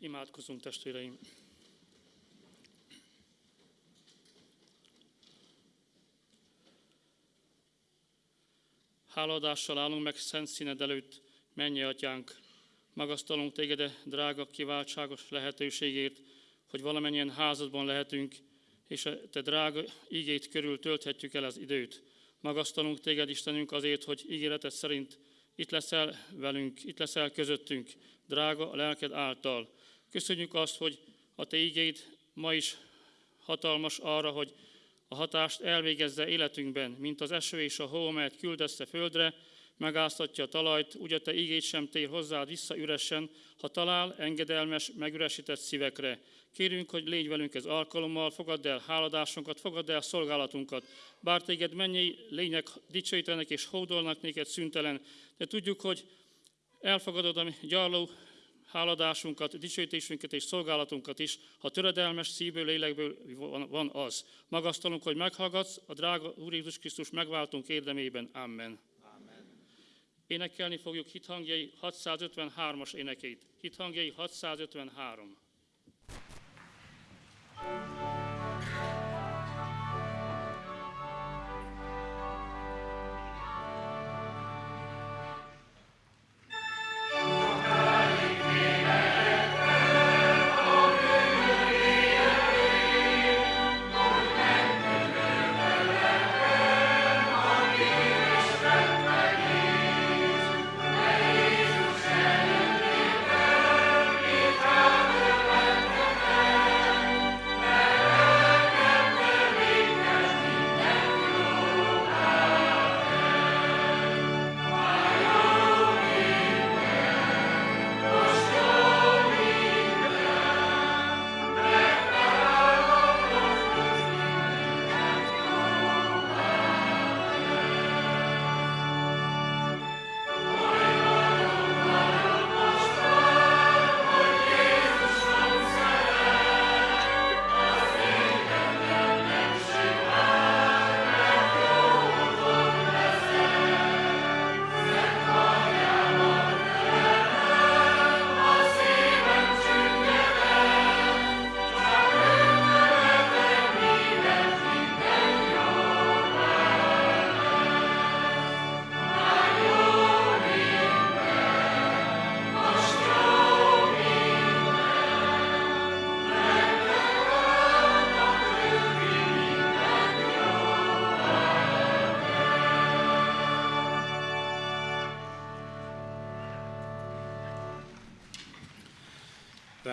Imádkozunk, testvéreim! Háladással állunk meg szent színed előtt, mennyi atyánk! Magasztalunk téged, drága, kiváltságos lehetőségért, hogy valamennyien házadban lehetünk, és a te drága ígét körül tölthetjük el az időt. Magasztalunk téged, Istenünk, azért, hogy ígéreted szerint itt leszel velünk, itt leszel közöttünk, drága a lelked által. Köszönjük azt, hogy a te ígéid ma is hatalmas arra, hogy a hatást elvégezze életünkben, mint az eső és a hó, amelyet küldesz földre, megáztatja a talajt, úgy a te ígét sem tér hozzád vissza üresen, ha talál engedelmes, megüresített szívekre. Kérünk, hogy légy velünk ez alkalommal, fogadd el háladásunkat, fogadd el szolgálatunkat. Bár téged mennyi lények dicsőítenek és hódolnak néked szüntelen, de tudjuk, hogy elfogadod a gyarló háladásunkat, dicsőítésünket és szolgálatunkat is, ha töredelmes szívből, lélekből van az. Magasztalunk, hogy meghallgatsz, a drága Úr Jézus Krisztus megváltunk érdemében. Amen. Énekelni fogjuk hithangjai 653-as énekét. Hithangjai 653.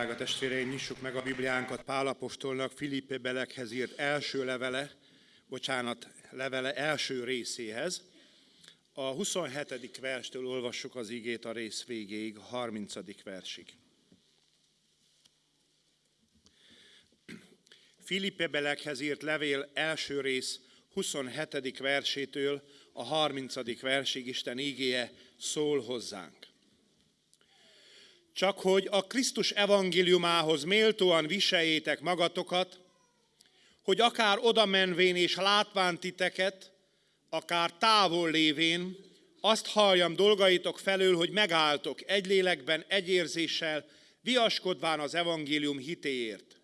Drága testvéreim, nyissuk meg a Bibliánkat Pálapostolnak Filippe Belekhez írt első levele, bocsánat, levele első részéhez. A 27. verstől olvassuk az igét a rész végéig, a 30. versig. Filippe Belekhez írt levél első rész 27. versétől a 30. versig Isten ígéje szól hozzánk. Csak hogy a Krisztus evangéliumához méltóan viseljétek magatokat, hogy akár oda menvén és látván titeket, akár távol lévén, azt halljam dolgaitok felől, hogy megálltok egy lélekben, egy érzéssel, viaskodván az evangélium hitéért.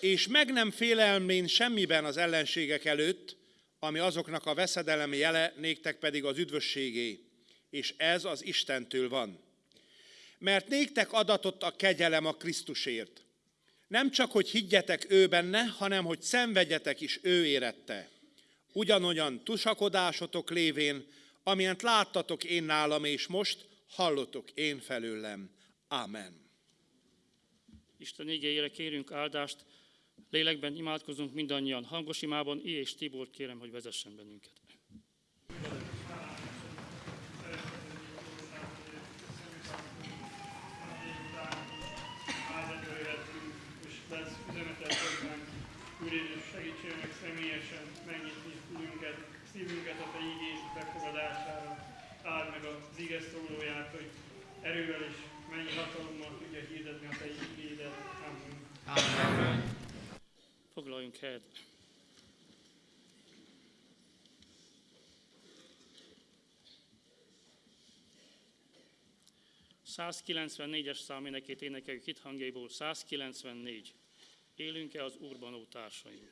És meg nem félelmén semmiben az ellenségek előtt, ami azoknak a veszedelem jele, néktek pedig az üdvösségé, és ez az Istentől van mert néktek adatott a kegyelem a Krisztusért. Nem csak, hogy higgyetek ő benne, hanem, hogy szenvedjetek is ő érette. Ugyanolyan tusakodásotok lévén, amilyent láttatok én nálam, és most hallotok én felőlem. Amen. Isten igényére kérünk áldást, lélekben imádkozunk mindannyian, hangos imában, I és Tibor kérem, hogy vezessen bennünket. Meg személyesen megnyitni fülünket, szívünket a Te igény befogadására. Áld meg az ige szólóját, hogy erővel és mennyi hatalommal tudja hirdetni a Te igédet. Amen. Amen. Foglaljunk helyet. 194-es szám énekét énekeljük itt hangjaiból. 194. Élünk-e az Úrban, ó társaim?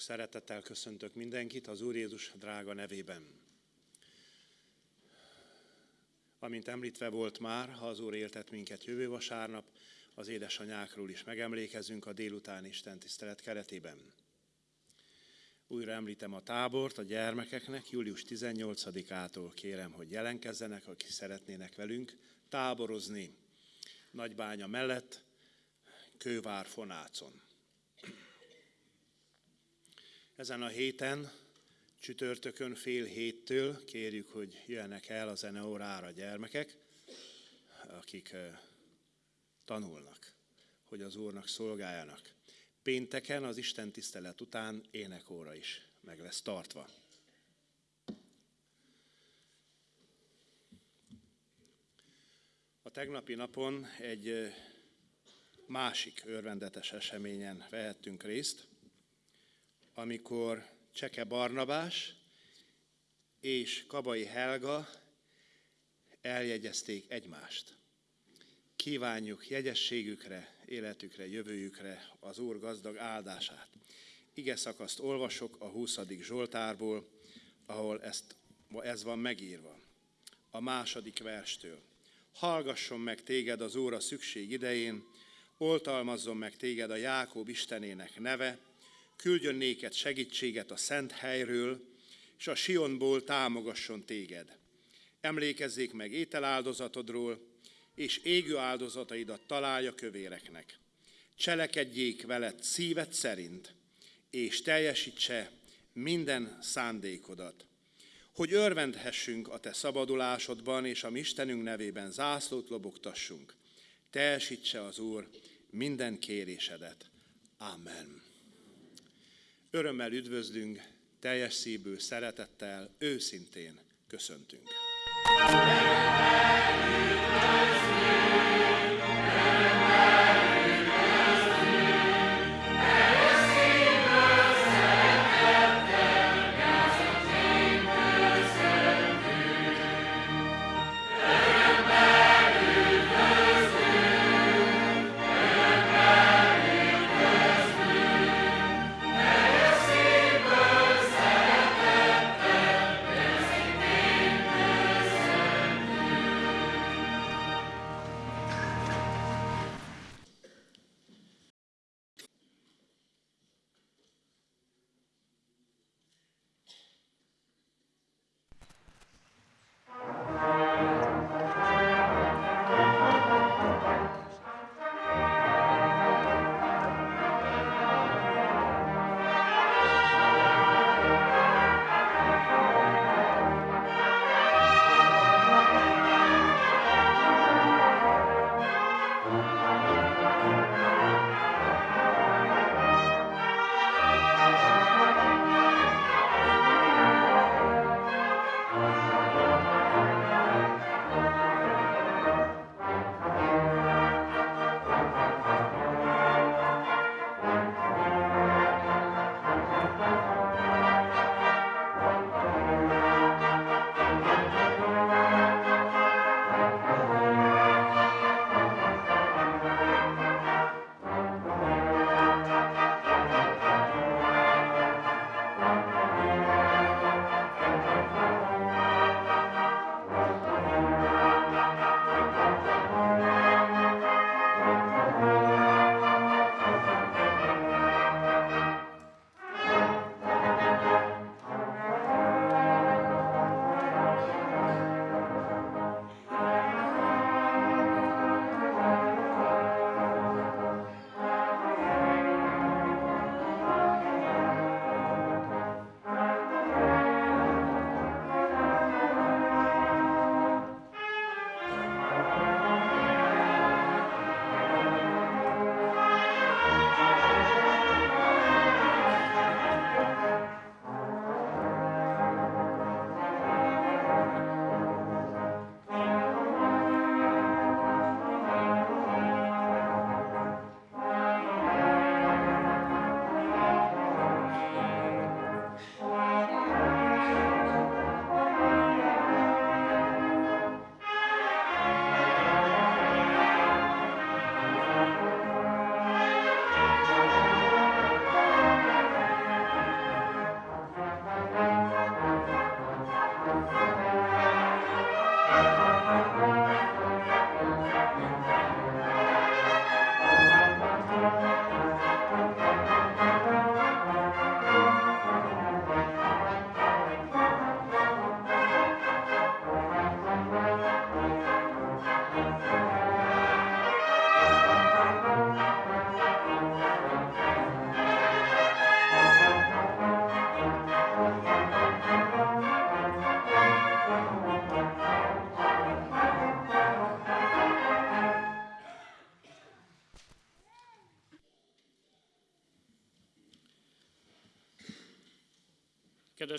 Sok szeretettel köszöntök mindenkit az Úr Jézus drága nevében. Amint említve volt már, ha az Úr éltet minket jövő vasárnap, az édesanyákról is megemlékezünk a délután Isten tisztelet keretében. Újra említem a tábort a gyermekeknek, július 18-ától kérem, hogy jelenkezzenek, akik szeretnének velünk táborozni Nagybánya mellett, Kővár Fonácon. Ezen a héten, csütörtökön fél héttől kérjük, hogy jöjjenek el a zeneórára a gyermekek, akik tanulnak, hogy az Úrnak szolgáljanak. Pénteken az Isten tisztelet után énekóra is meg lesz tartva. A tegnapi napon egy másik örvendetes eseményen vehettünk részt, amikor Cseke Barnabás és Kabai Helga eljegyezték egymást. Kívánjuk jegyességükre, életükre, jövőjükre az Úr gazdag áldását. Ige szakaszt olvasok a 20. Zsoltárból, ahol ezt, ez van megírva. A második verstől. Hallgasson meg téged az Úr a szükség idején, oltalmazzon meg téged a Jákob Istenének neve, küldjön néked segítséget a szent helyről, és a Sionból támogasson téged. Emlékezzék meg ételáldozatodról, és égő áldozataidat találja kövéreknek. Cselekedjék veled szíved szerint, és teljesítse minden szándékodat. Hogy örvendhessünk a te szabadulásodban, és a mi Istenünk nevében zászlót lobogtassunk. Teljesítse az Úr minden kérésedet. Amen. Örömmel üdvözlünk, teljes szívből, szeretettel, őszintén köszöntünk.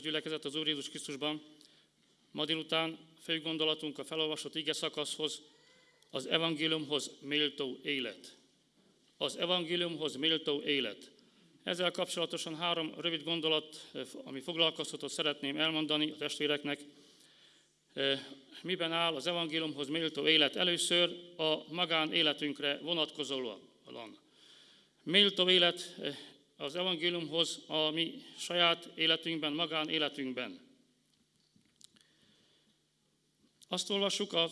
Kedves gyülekezet az Úr Jézus Krisztusban, ma délután fő gondolatunk a felolvasott ige szakaszhoz, az evangéliumhoz méltó élet. Az evangéliumhoz méltó élet. Ezzel kapcsolatosan három rövid gondolat, ami foglalkoztatott, szeretném elmondani a testvéreknek. Miben áll az evangéliumhoz méltó élet? Először a magánéletünkre vonatkozóan. Méltó élet az evangéliumhoz a mi saját életünkben, magán életünkben. Azt olvassuk az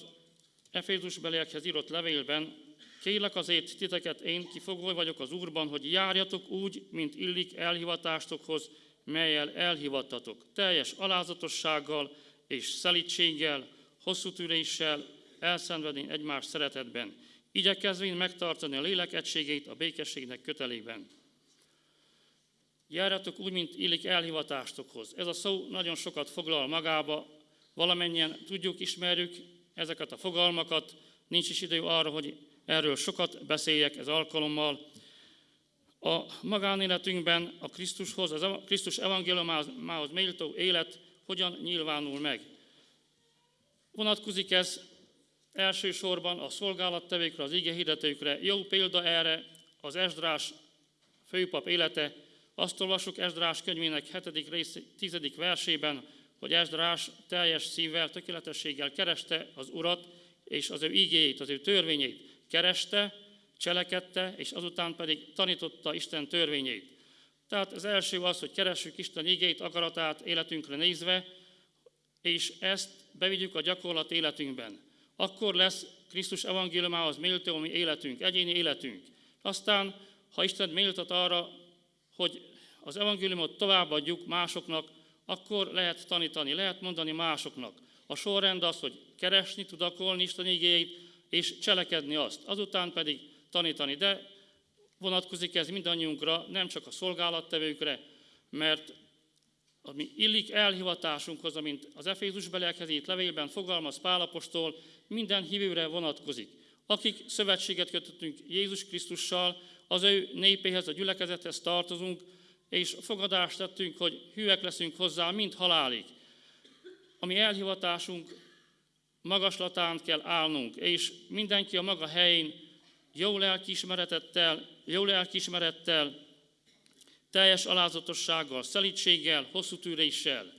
Efézus beliekhez írott levélben, kérlek azért titeket én, kifogó vagyok az Úrban, hogy járjatok úgy, mint illik elhivatástokhoz, melyel elhivattatok, teljes alázatossággal és szelítséggel, hosszú tűréssel, elszenvedni egymás szeretetben, igyekezvén megtartani a lélek egységét a békességnek kötelében. Járjatok úgy, mint illik elhivatástokhoz. Ez a szó nagyon sokat foglal magába, valamennyien tudjuk, ismerjük ezeket a fogalmakat, nincs is idő arra, hogy erről sokat beszéljek ez alkalommal. A magánéletünkben a Krisztushoz, az Krisztus evangéliumához méltó élet hogyan nyilvánul meg. Vonatkozik ez elsősorban a szolgálattevőkre, az ige hirdetőkre. Jó példa erre az Esdrás főpap élete. Azt olvassuk Esdrás könyvének 7. rész 10. versében, hogy Esdrás teljes szívvel, tökéletességgel kereste az Urat, és az ő igéjét, az ő törvényét kereste, cselekedte, és azután pedig tanította Isten törvényét. Tehát az első az, hogy keressük Isten igéit, akaratát életünkre nézve, és ezt bevigyük a gyakorlat életünkben. Akkor lesz Krisztus evangéliumához méltó mi életünk, egyéni életünk. Aztán, ha Isten méltat arra, hogy az evangéliumot továbbadjuk másoknak, akkor lehet tanítani, lehet mondani másoknak. A sorrend az, hogy keresni, tudakolni Isten igéjét, és cselekedni azt. Azután pedig tanítani. De vonatkozik ez mindannyiunkra, nem csak a szolgálattevőkre, mert ami illik elhivatásunkhoz, amint az Efézus beliekhez írt levélben fogalmaz Pálapostól, minden hívőre vonatkozik. Akik szövetséget kötöttünk Jézus Krisztussal, az ő népéhez, a gyülekezethez tartozunk, és fogadást tettünk, hogy hűek leszünk hozzá, mint halálig. Ami elhivatásunk magaslatán kell állnunk, és mindenki a maga helyén jó lelkiismeretettel, jó lelkiismerettel, teljes alázatossággal, szelítséggel, hosszú tűréssel,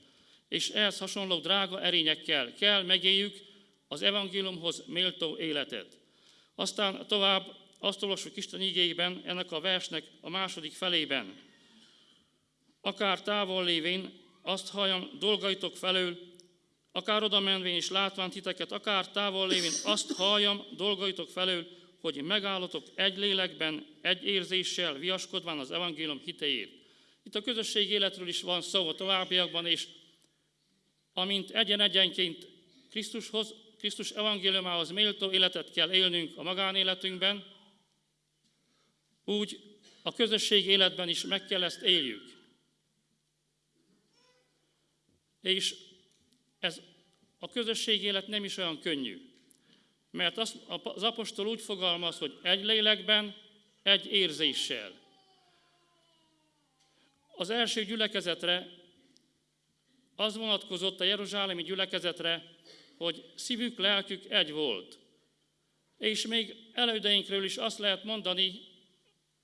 és ehhez hasonló drága erényekkel kell megéljük az evangéliumhoz méltó életet. Aztán tovább azt olvassuk Isten igéjében, ennek a versnek a második felében. Akár távol lévén, azt halljam dolgaitok felől, akár oda menvén és látván titeket, akár távol lévén, azt halljam dolgaitok felől, hogy megállatok egy lélekben, egy érzéssel, viaskodván az evangélium hitejét. Itt a közösség életről is van szó a továbbiakban, és amint egyen-egyenként Krisztushoz, Krisztus evangéliumához méltó életet kell élnünk a magánéletünkben, úgy a közösség életben is meg kell ezt éljük. És ez a közösség élet nem is olyan könnyű. Mert az, az apostol úgy fogalmaz, hogy egy lélekben, egy érzéssel. Az első gyülekezetre az vonatkozott a jeruzsálemi gyülekezetre, hogy szívük, lelkük egy volt. És még elődeinkről is azt lehet mondani,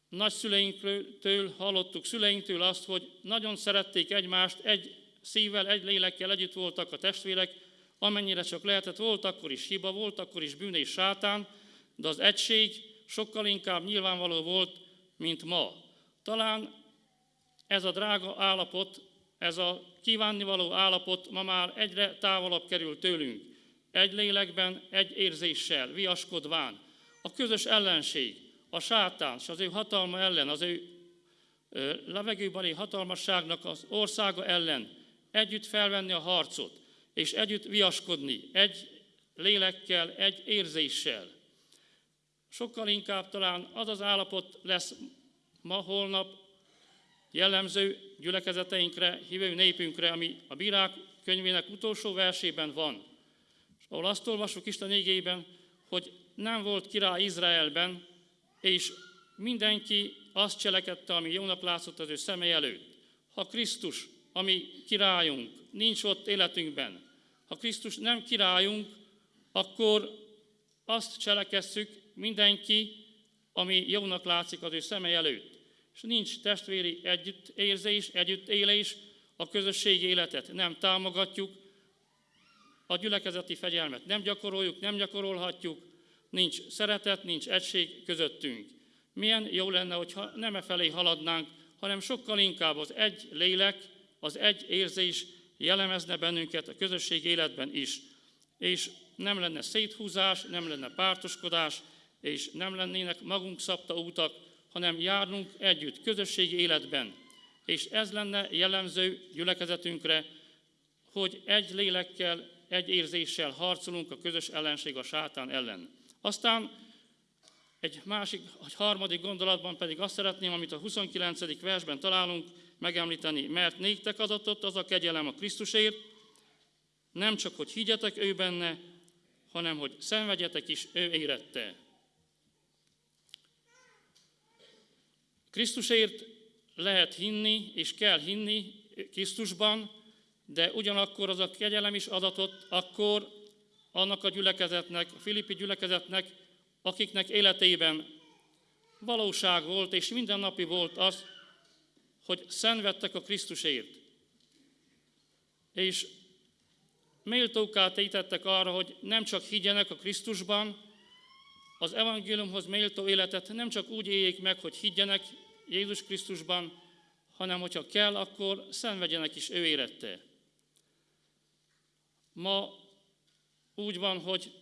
nagyszüleinktől hallottuk, szüleinktől azt, hogy nagyon szerették egymást, egy szívvel, egy lélekkel együtt voltak a testvérek, amennyire csak lehetett, volt akkor is hiba, volt akkor is bűn és sátán, de az egység sokkal inkább nyilvánvaló volt, mint ma. Talán ez a drága állapot, ez a kívánnivaló állapot ma már egyre távolabb kerül tőlünk. Egy lélekben, egy érzéssel, viaskodván. A közös ellenség, a sátán és az ő hatalma ellen, az ő levegőbeli hatalmasságnak az országa ellen együtt felvenni a harcot és együtt viaskodni, egy lélekkel, egy érzéssel. Sokkal inkább talán az az állapot lesz ma, holnap jellemző gyülekezeteinkre, hívő népünkre, ami a bírák könyvének utolsó versében van. És ahol azt olvasjuk Isten égében, hogy nem volt király Izraelben, és mindenki azt cselekedte, ami jónak látszott az ő személy előtt. Ha Krisztus, ami királyunk, nincs ott életünkben, ha Krisztus nem királyunk, akkor azt cselekesszük mindenki, ami jónak látszik az ő szemei előtt. És nincs testvéri együttérzés, együttélés, a közösségi életet nem támogatjuk, a gyülekezeti fegyelmet nem gyakoroljuk, nem gyakorolhatjuk, nincs szeretet, nincs egység közöttünk. Milyen jó lenne, hogyha nem e felé haladnánk, hanem sokkal inkább az egy lélek, az egy érzés jellemezne bennünket a közösség életben is. És nem lenne széthúzás, nem lenne pártoskodás, és nem lennének magunk szabta útak, hanem járnunk együtt, közösségi életben. És ez lenne jellemző gyülekezetünkre, hogy egy lélekkel, egy érzéssel harcolunk a közös ellenség a sátán ellen. Aztán egy másik, egy harmadik gondolatban pedig azt szeretném, amit a 29. versben találunk, megemlíteni, mert néktek adatott az a kegyelem a Krisztusért, nem csak, hogy higgyetek ő benne, hanem, hogy szenvedjetek is ő érette. Krisztusért lehet hinni, és kell hinni Krisztusban, de ugyanakkor az a kegyelem is adatott akkor annak a gyülekezetnek, a Filippi gyülekezetnek, akiknek életében valóság volt, és mindennapi volt az, hogy szenvedtek a Krisztusért. És méltóká tétettek arra, hogy nem csak higgyenek a Krisztusban, az evangéliumhoz méltó életet nem csak úgy éljék meg, hogy higgyenek Jézus Krisztusban, hanem hogyha kell, akkor szenvedjenek is ő érette. Ma úgy van, hogy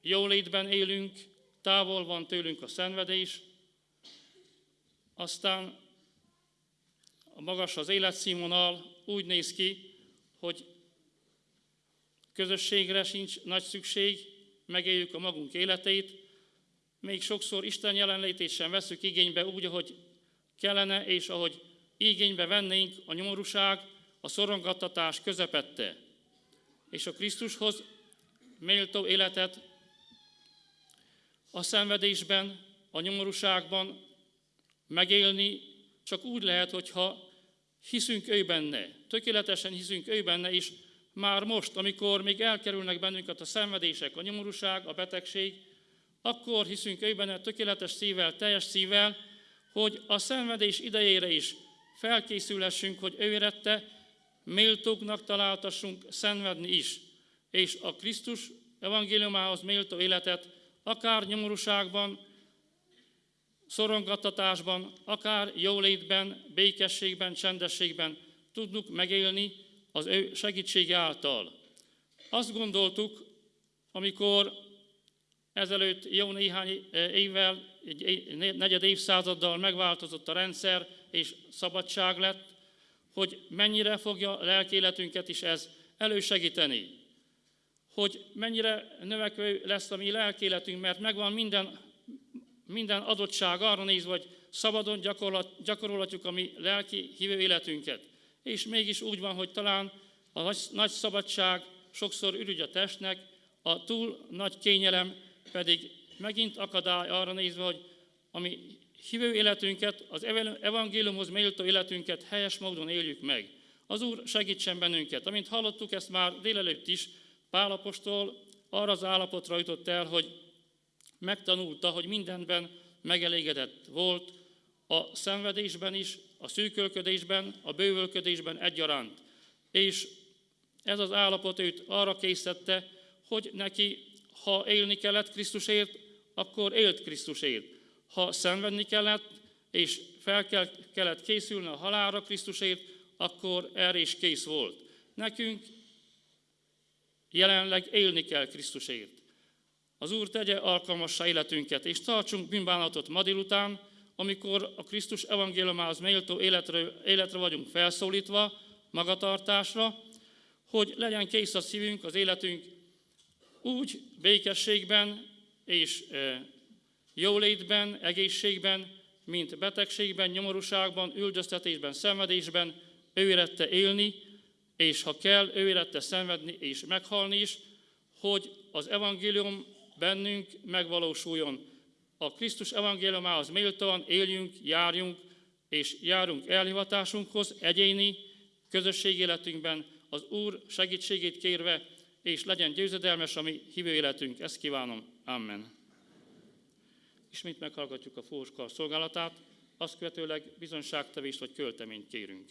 jólétben élünk, távol van tőlünk a szenvedés, aztán magas az életszínvonal úgy néz ki, hogy közösségre sincs nagy szükség, megéljük a magunk életét, még sokszor Isten jelenlétét sem veszük igénybe úgy, ahogy kellene, és ahogy igénybe vennénk a nyomorúság, a szorongattatás közepette. És a Krisztushoz méltó életet a szenvedésben, a nyomorúságban megélni csak úgy lehet, hogyha hiszünk ő benne, tökéletesen hiszünk ő benne, és már most, amikor még elkerülnek bennünket a szenvedések, a nyomorúság, a betegség, akkor hiszünk ő benne tökéletes szívvel, teljes szívvel, hogy a szenvedés idejére is felkészülhessünk, hogy ő érette, méltóknak találtassunk szenvedni is, és a Krisztus evangéliumához méltó életet akár nyomorúságban, szorongattatásban, akár jólétben, békességben, csendességben tudnunk megélni az ő segítsége által. Azt gondoltuk, amikor ezelőtt jó néhány évvel, egy negyed évszázaddal megváltozott a rendszer, és szabadság lett, hogy mennyire fogja lelkéletünket is ez elősegíteni. Hogy mennyire növekvő lesz a mi lelkéletünk, mert megvan minden, minden adottság arra nézve, hogy szabadon gyakorolhatjuk a mi lelki hívő életünket. És mégis úgy van, hogy talán a nagy szabadság sokszor ürügy a testnek, a túl nagy kényelem pedig megint akadály arra nézve, hogy ami hívő életünket, az evangéliumhoz méltó életünket helyes módon éljük meg. Az Úr segítsen bennünket. Amint hallottuk ezt már délelőtt is, Pálapostól arra az állapotra jutott el, hogy megtanulta, hogy mindenben megelégedett volt, a szenvedésben is, a szűkölködésben, a bővölködésben egyaránt. És ez az állapot őt arra készítette, hogy neki, ha élni kellett Krisztusért, akkor élt Krisztusért ha szenvedni kellett, és fel kellett készülni a halálra Krisztusért, akkor erre is kész volt. Nekünk jelenleg élni kell Krisztusért. Az Úr tegye alkalmassá életünket, és tartsunk bűnbánatot ma délután, amikor a Krisztus evangéliumához méltó életre, életre vagyunk felszólítva, magatartásra, hogy legyen kész a szívünk, az életünk úgy békességben és e, jólétben, egészségben, mint betegségben, nyomorúságban, üldöztetésben, szenvedésben, ő érette élni, és ha kell, ő érette szenvedni és meghalni is, hogy az evangélium bennünk megvalósuljon. A Krisztus evangéliumához méltóan éljünk, járjunk, és járunk elhivatásunkhoz egyéni közösség életünkben, az Úr segítségét kérve, és legyen győzedelmes a mi hívő életünk. Ezt kívánom. Amen. Ismét meghallgatjuk a fóskar szolgálatát, azt követőleg bizonságtevést vagy költeményt kérünk.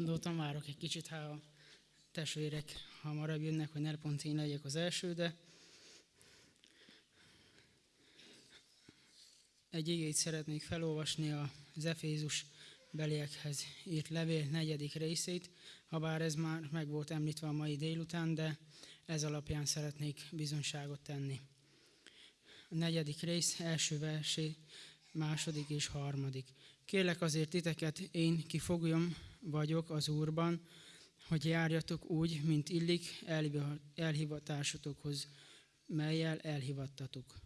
Gondoltam, várok egy kicsit, ha a testvérek hamarabb jönnek, hogy ne pont én legyek az első, de egy igét szeretnék felolvasni az Efézus beliekhez írt levél negyedik részét, ha ez már meg volt említve a mai délután, de ez alapján szeretnék bizonyságot tenni. A negyedik rész első versé, második és harmadik. Kérlek azért titeket, én kifogjam vagyok az Úrban, hogy járjatok úgy, mint illik elhivatásotokhoz, melyel elhivattatok.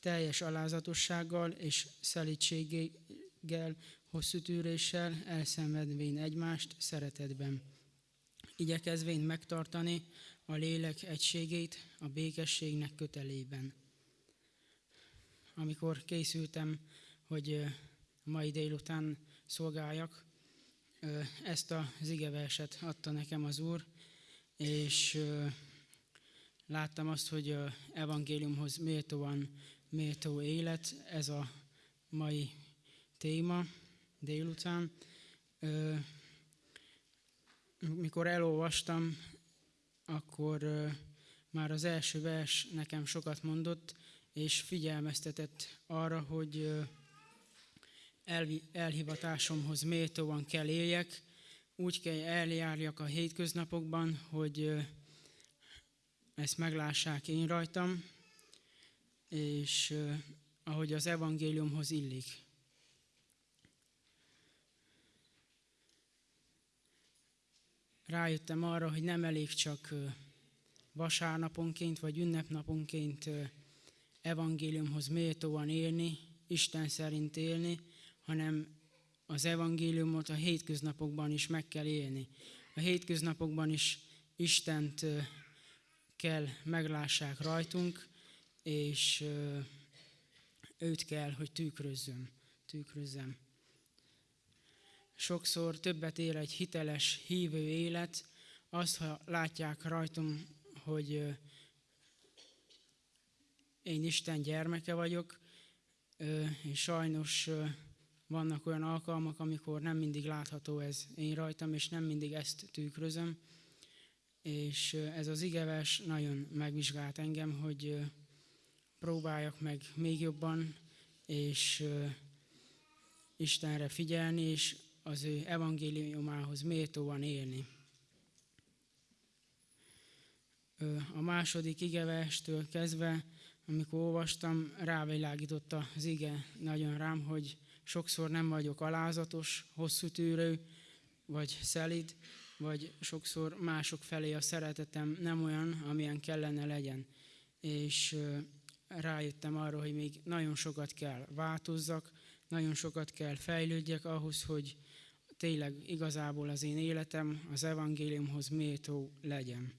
Teljes alázatossággal és szelítséggel, hosszú tűréssel, elszenvedvén egymást szeretetben. Igyekezvén megtartani a lélek egységét a békességnek kötelében. Amikor készültem, hogy mai délután szolgáljak, ezt az igeverset adta nekem az Úr, és láttam azt, hogy evangéliumhoz méltóan méltó élet, ez a mai téma délután. Mikor elolvastam, akkor már az első vers nekem sokat mondott, és figyelmeztetett arra, hogy elhivatásomhoz méltóan kell éljek, úgy kell eljárjak a hétköznapokban, hogy ezt meglássák én rajtam, és ahogy az evangéliumhoz illik. Rájöttem arra, hogy nem elég csak vasárnaponként vagy ünnepnaponként evangéliumhoz méltóan élni, Isten szerint élni, hanem az evangéliumot a hétköznapokban is meg kell élni. A hétköznapokban is Istent kell meglássák rajtunk, és őt kell, hogy tükrözzöm. tükrözzem. Sokszor többet ér egy hiteles, hívő élet, azt, ha látják rajtam, hogy én Isten gyermeke vagyok, és sajnos vannak olyan alkalmak, amikor nem mindig látható ez én rajtam, és nem mindig ezt tükrözöm. És ez az igeves nagyon megvizsgált engem, hogy próbáljak meg még jobban, és Istenre figyelni, és az ő evangéliumához méltóan élni. A második igevestől kezdve, amikor olvastam, rávilágította az ige nagyon rám, hogy sokszor nem vagyok alázatos, hosszú tűrő, vagy szelid, vagy sokszor mások felé a szeretetem nem olyan, amilyen kellene legyen. És rájöttem arra, hogy még nagyon sokat kell változzak, nagyon sokat kell fejlődjek ahhoz, hogy tényleg igazából az én életem az evangéliumhoz méltó legyen.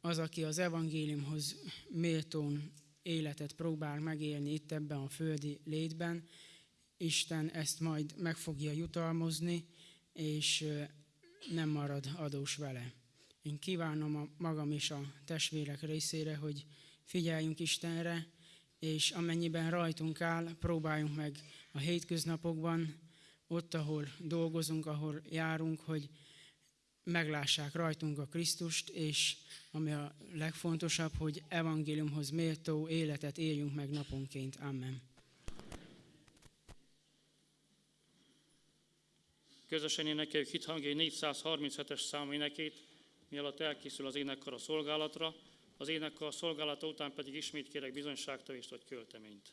Az, aki az evangéliumhoz méltón életet próbál megélni itt ebben a földi létben, Isten ezt majd meg fogja jutalmozni, és nem marad adós vele. Én kívánom a magam és a testvérek részére, hogy figyeljünk Istenre, és amennyiben rajtunk áll, próbáljunk meg a hétköznapokban, ott, ahol dolgozunk, ahol járunk, hogy meglássák rajtunk a Krisztust, és ami a legfontosabb, hogy evangéliumhoz méltó életet éljünk meg naponként. Amen. Közösen énekeljük hithangjai 437-es számú énekét, mielőtt elkészül az énekkar a szolgálatra, az énekkar szolgálata után pedig ismét kérek bizonyságtevést vagy költeményt.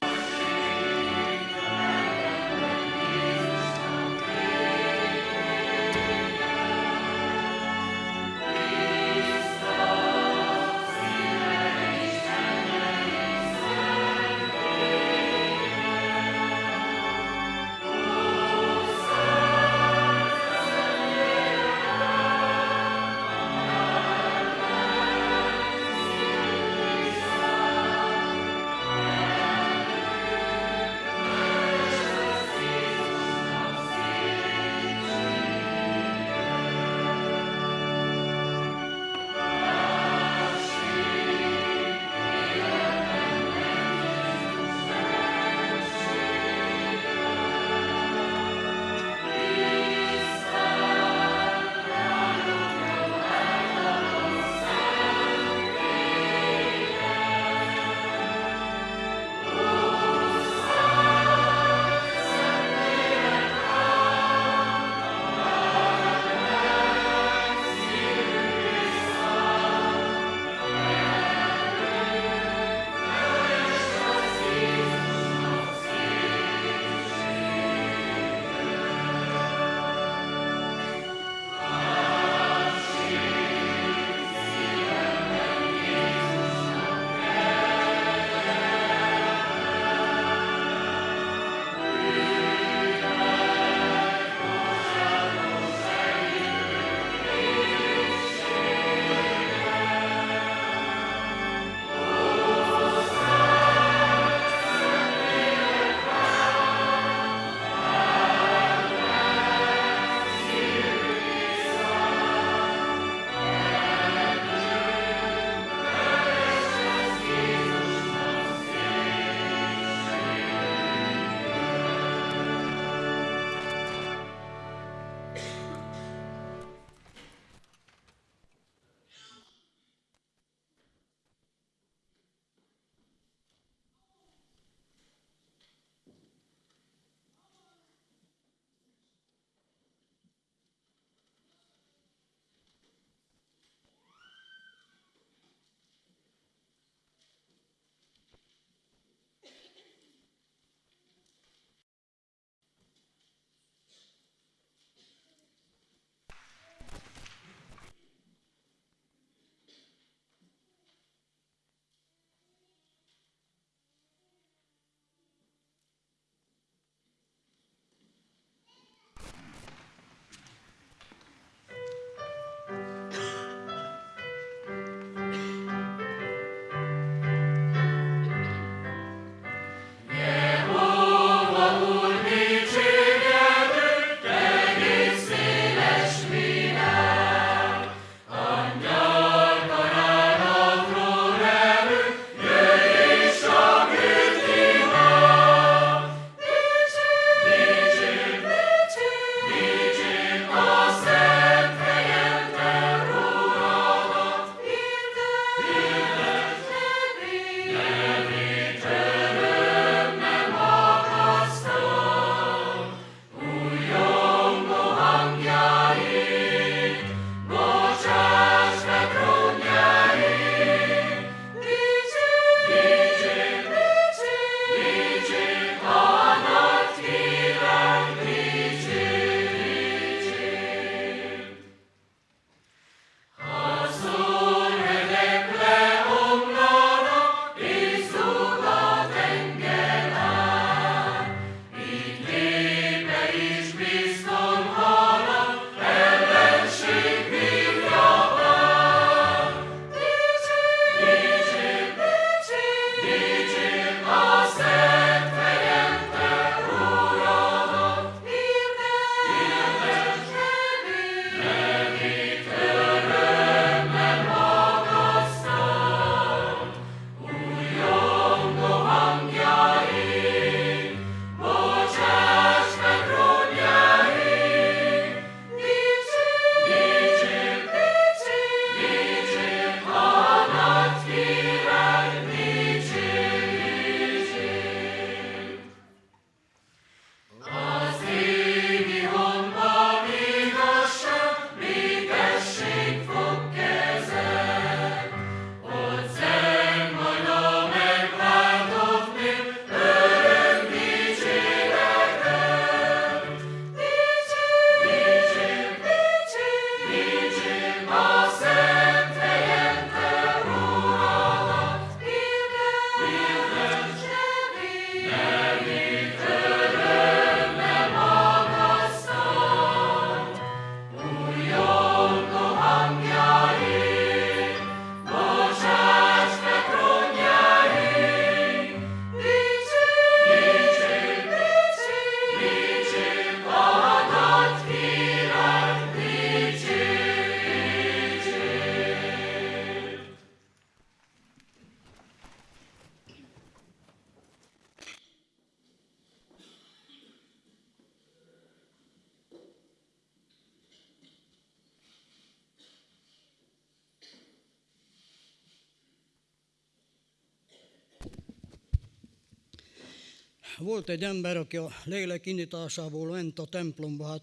Volt egy ember, aki a lélek indításából ment a templomba, hát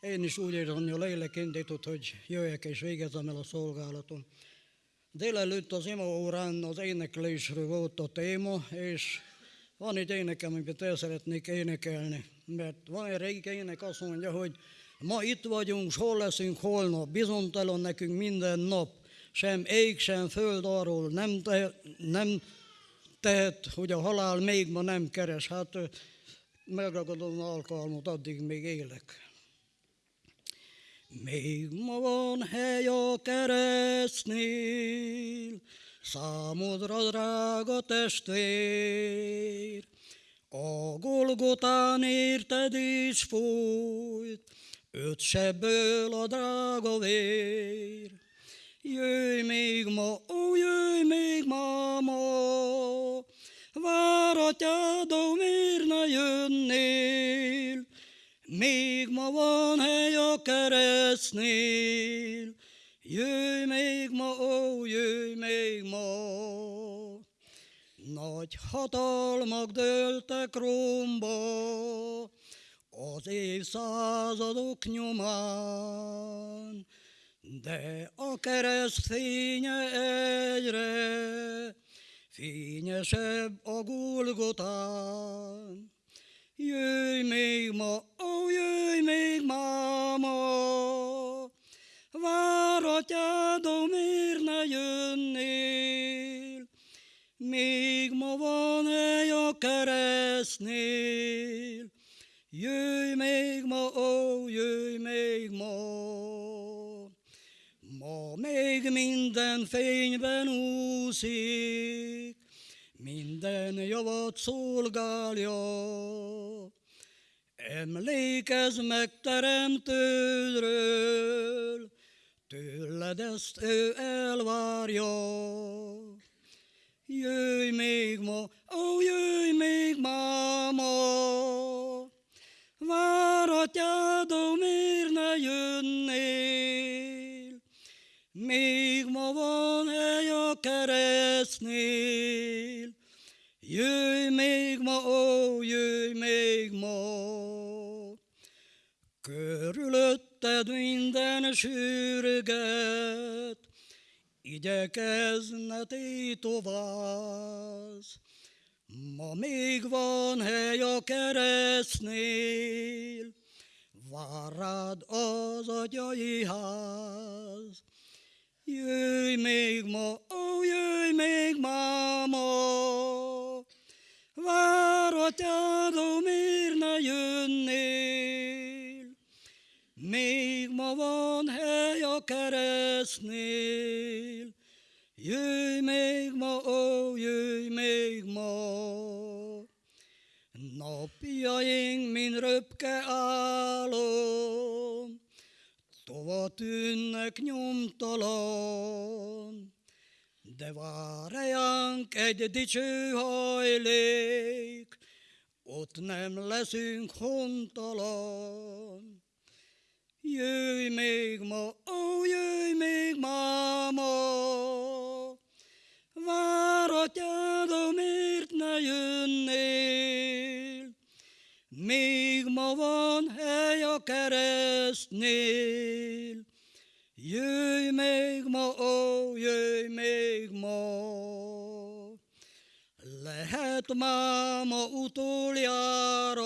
én is úgy érzem, hogy a lélek indított, hogy jöjjek és végezzem el a szolgálatom. Délelőtt az ima órán az éneklésről volt a téma, és van egy énekem, amit el szeretnék énekelni. Mert van egy régi ének, azt mondja, hogy ma itt vagyunk, s hol leszünk holnap, bizonytalan nekünk minden nap, sem ég, sem föld arról nem, te, nem tehet, hogy a halál még ma nem keres. Hát megragadom alkalmat, addig még élek. Még ma van hely a keresztnél, számodra drága testvér. A Golgotán érted is folyt, öt sebből a drága vér. Jöjj még ma, ó, jöjj még ma, ma, váratjád, ó, miért ne jönnél? Még ma van hely a keresztnél, jöjj még ma, ó, jöjj még ma. Nagy hatalmak dőltek romba, az évszázadok nyomán, de a kereszt fénye egyre fényesebb a Golgotán. Jöjj még ma, ó, jöjj még ma, ma, váratjád, ó, miért ne jönnél? Még ma van hely a keresztnél, jöjj még ma, ó, jöjj még ma. Még minden fényben úszik, minden javat szolgálja. Emlékezz meg teremtődről, tőled ezt ő elvárja. Jöjj még ma, ó, jöjj még ma, ma, váratjád, ó, miért ne jönnél? Még ma van hely a keresztnél, jöjj még ma, ó, jöjj még ma. Körülötted minden sürget, igyekezne tétovász. Ma még van hely a keresztnél, vár rád az atyai ház. Jöjj még ma, ó, jöjj még ma, ma, váratjád, ó, miért ne jönnél? Még ma van hely a keresztnél, jöjj még ma, ó, jöjj még ma. Napjaink, mint röpke álom, tűnnek nyomtalan, de vár ránk egy dicső hajlék, ott nem leszünk hontalan. Jöjj még ma, ó, jöjj még ma, ma, váratjád, ó, miért ne jönnél? Még ma van hely a keresztnél, jöjj még ma, ó, jöjj még ma. Lehet máma utoljára,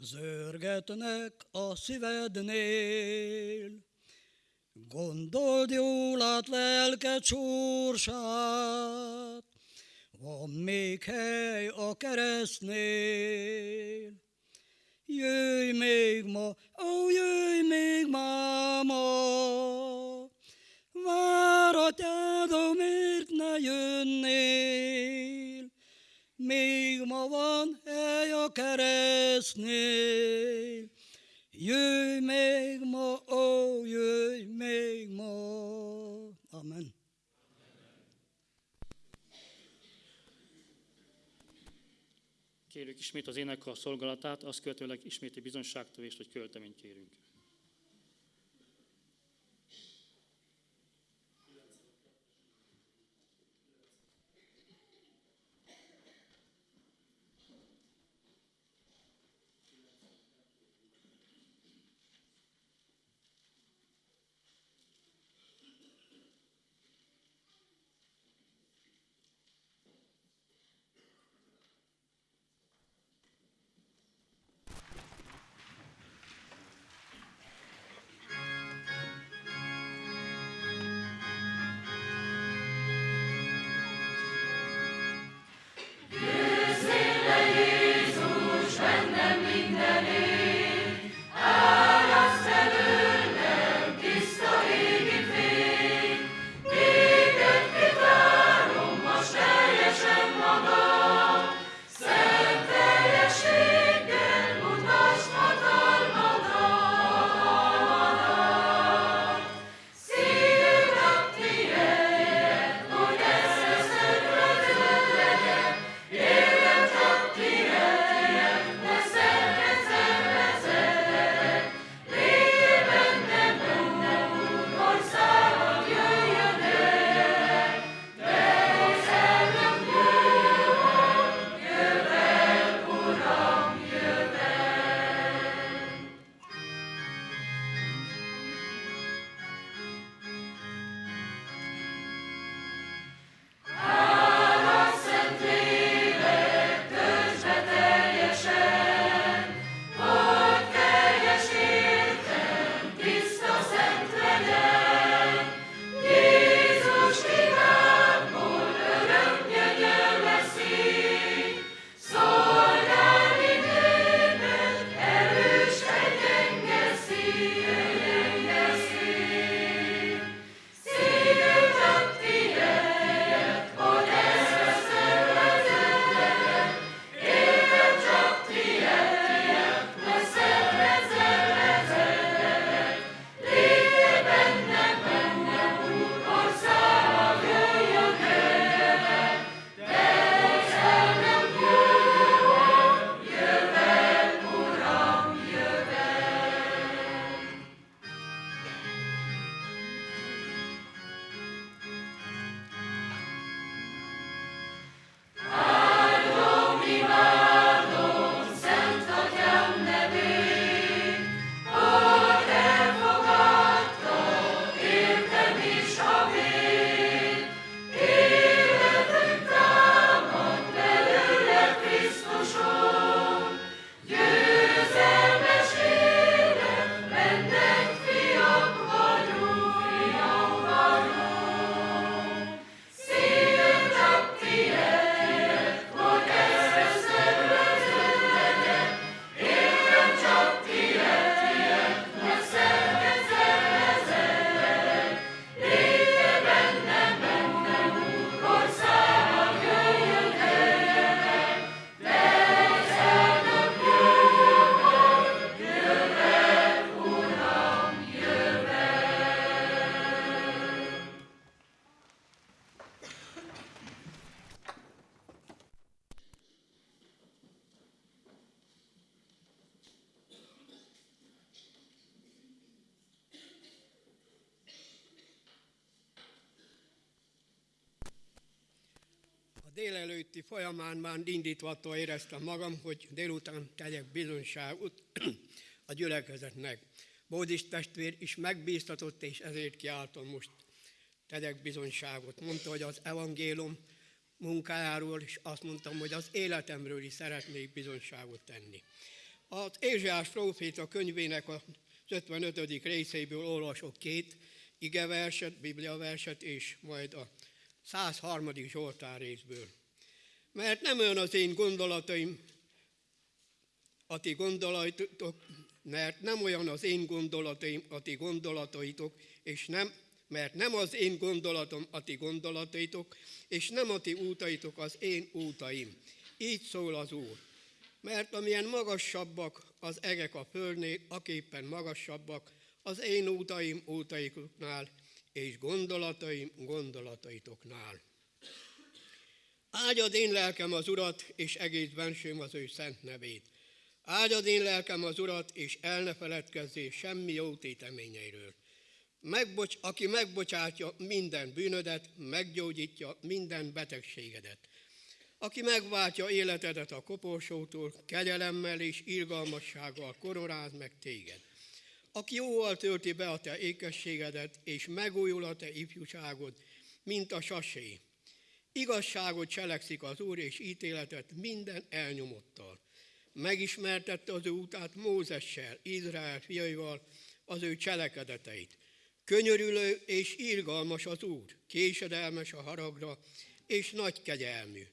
zörgetnek a szívednél. Gondold jól át lelked sorsát, van még hely a keresztnél. Jöjj még ma, ó, jöjj még ma, ma, váratjád, ó, miért ne jönnél? Még ma van hely a keresztnél, jöjj még ma, ó, jöjj még ma. Amen. Kérjük ismét az énekkar szolgálatát, azt követőleg isméti bizonyságtövést, hogy költeményt kérünk. Folyamán már indítvattól éreztem magam, hogy délután tegyek bizonyságot a gyülekezetnek. Bódis testvér is megbíztatott, és ezért kiáltom most tegyek bizonyságot. Mondta, hogy az evangélium munkájáról, és azt mondtam, hogy az életemről is szeretnék bizonyságot tenni. Az Ézsás próféta könyvének az 55. részéből olvasok két igeverset, bibliaverset, és majd a 103. Zsoltár részből. Mert nem olyan az én gondolataim, a ti gondolatotok, mert nem olyan az én gondolataim, a ti gondolataitok, és nem, mert nem az én gondolatom a ti gondolataitok, és nem a ti útaitok az én útaim. Így szól az Úr. Mert amilyen magasabbak az egek a földnél, aképpen magasabbak az én útaim útaiknál, és gondolataim gondolataitoknál. Áldjad én lelkem az Urat, és egész bensőm az ő szent nevét. Áldjad én lelkem az Urat, és el ne feledkezzél semmi jó téteményeiről. Megbocs, aki megbocsátja minden bűnödet, meggyógyítja minden betegségedet. Aki megváltja életedet a koporsótól, kegyelemmel és irgalmassággal koronáz meg téged. Aki jóval tölti be a te ékességedet, és megújul a te ifjúságod, mint a sasé. Igazságot cselekszik az Úr, és ítéletet minden elnyomottal. Megismertette az ő útát Mózessel, Izrael fiaival, az ő cselekedeteit. Könyörülő és irgalmas az Úr, késedelmes a haragra, és nagy kegyelmű.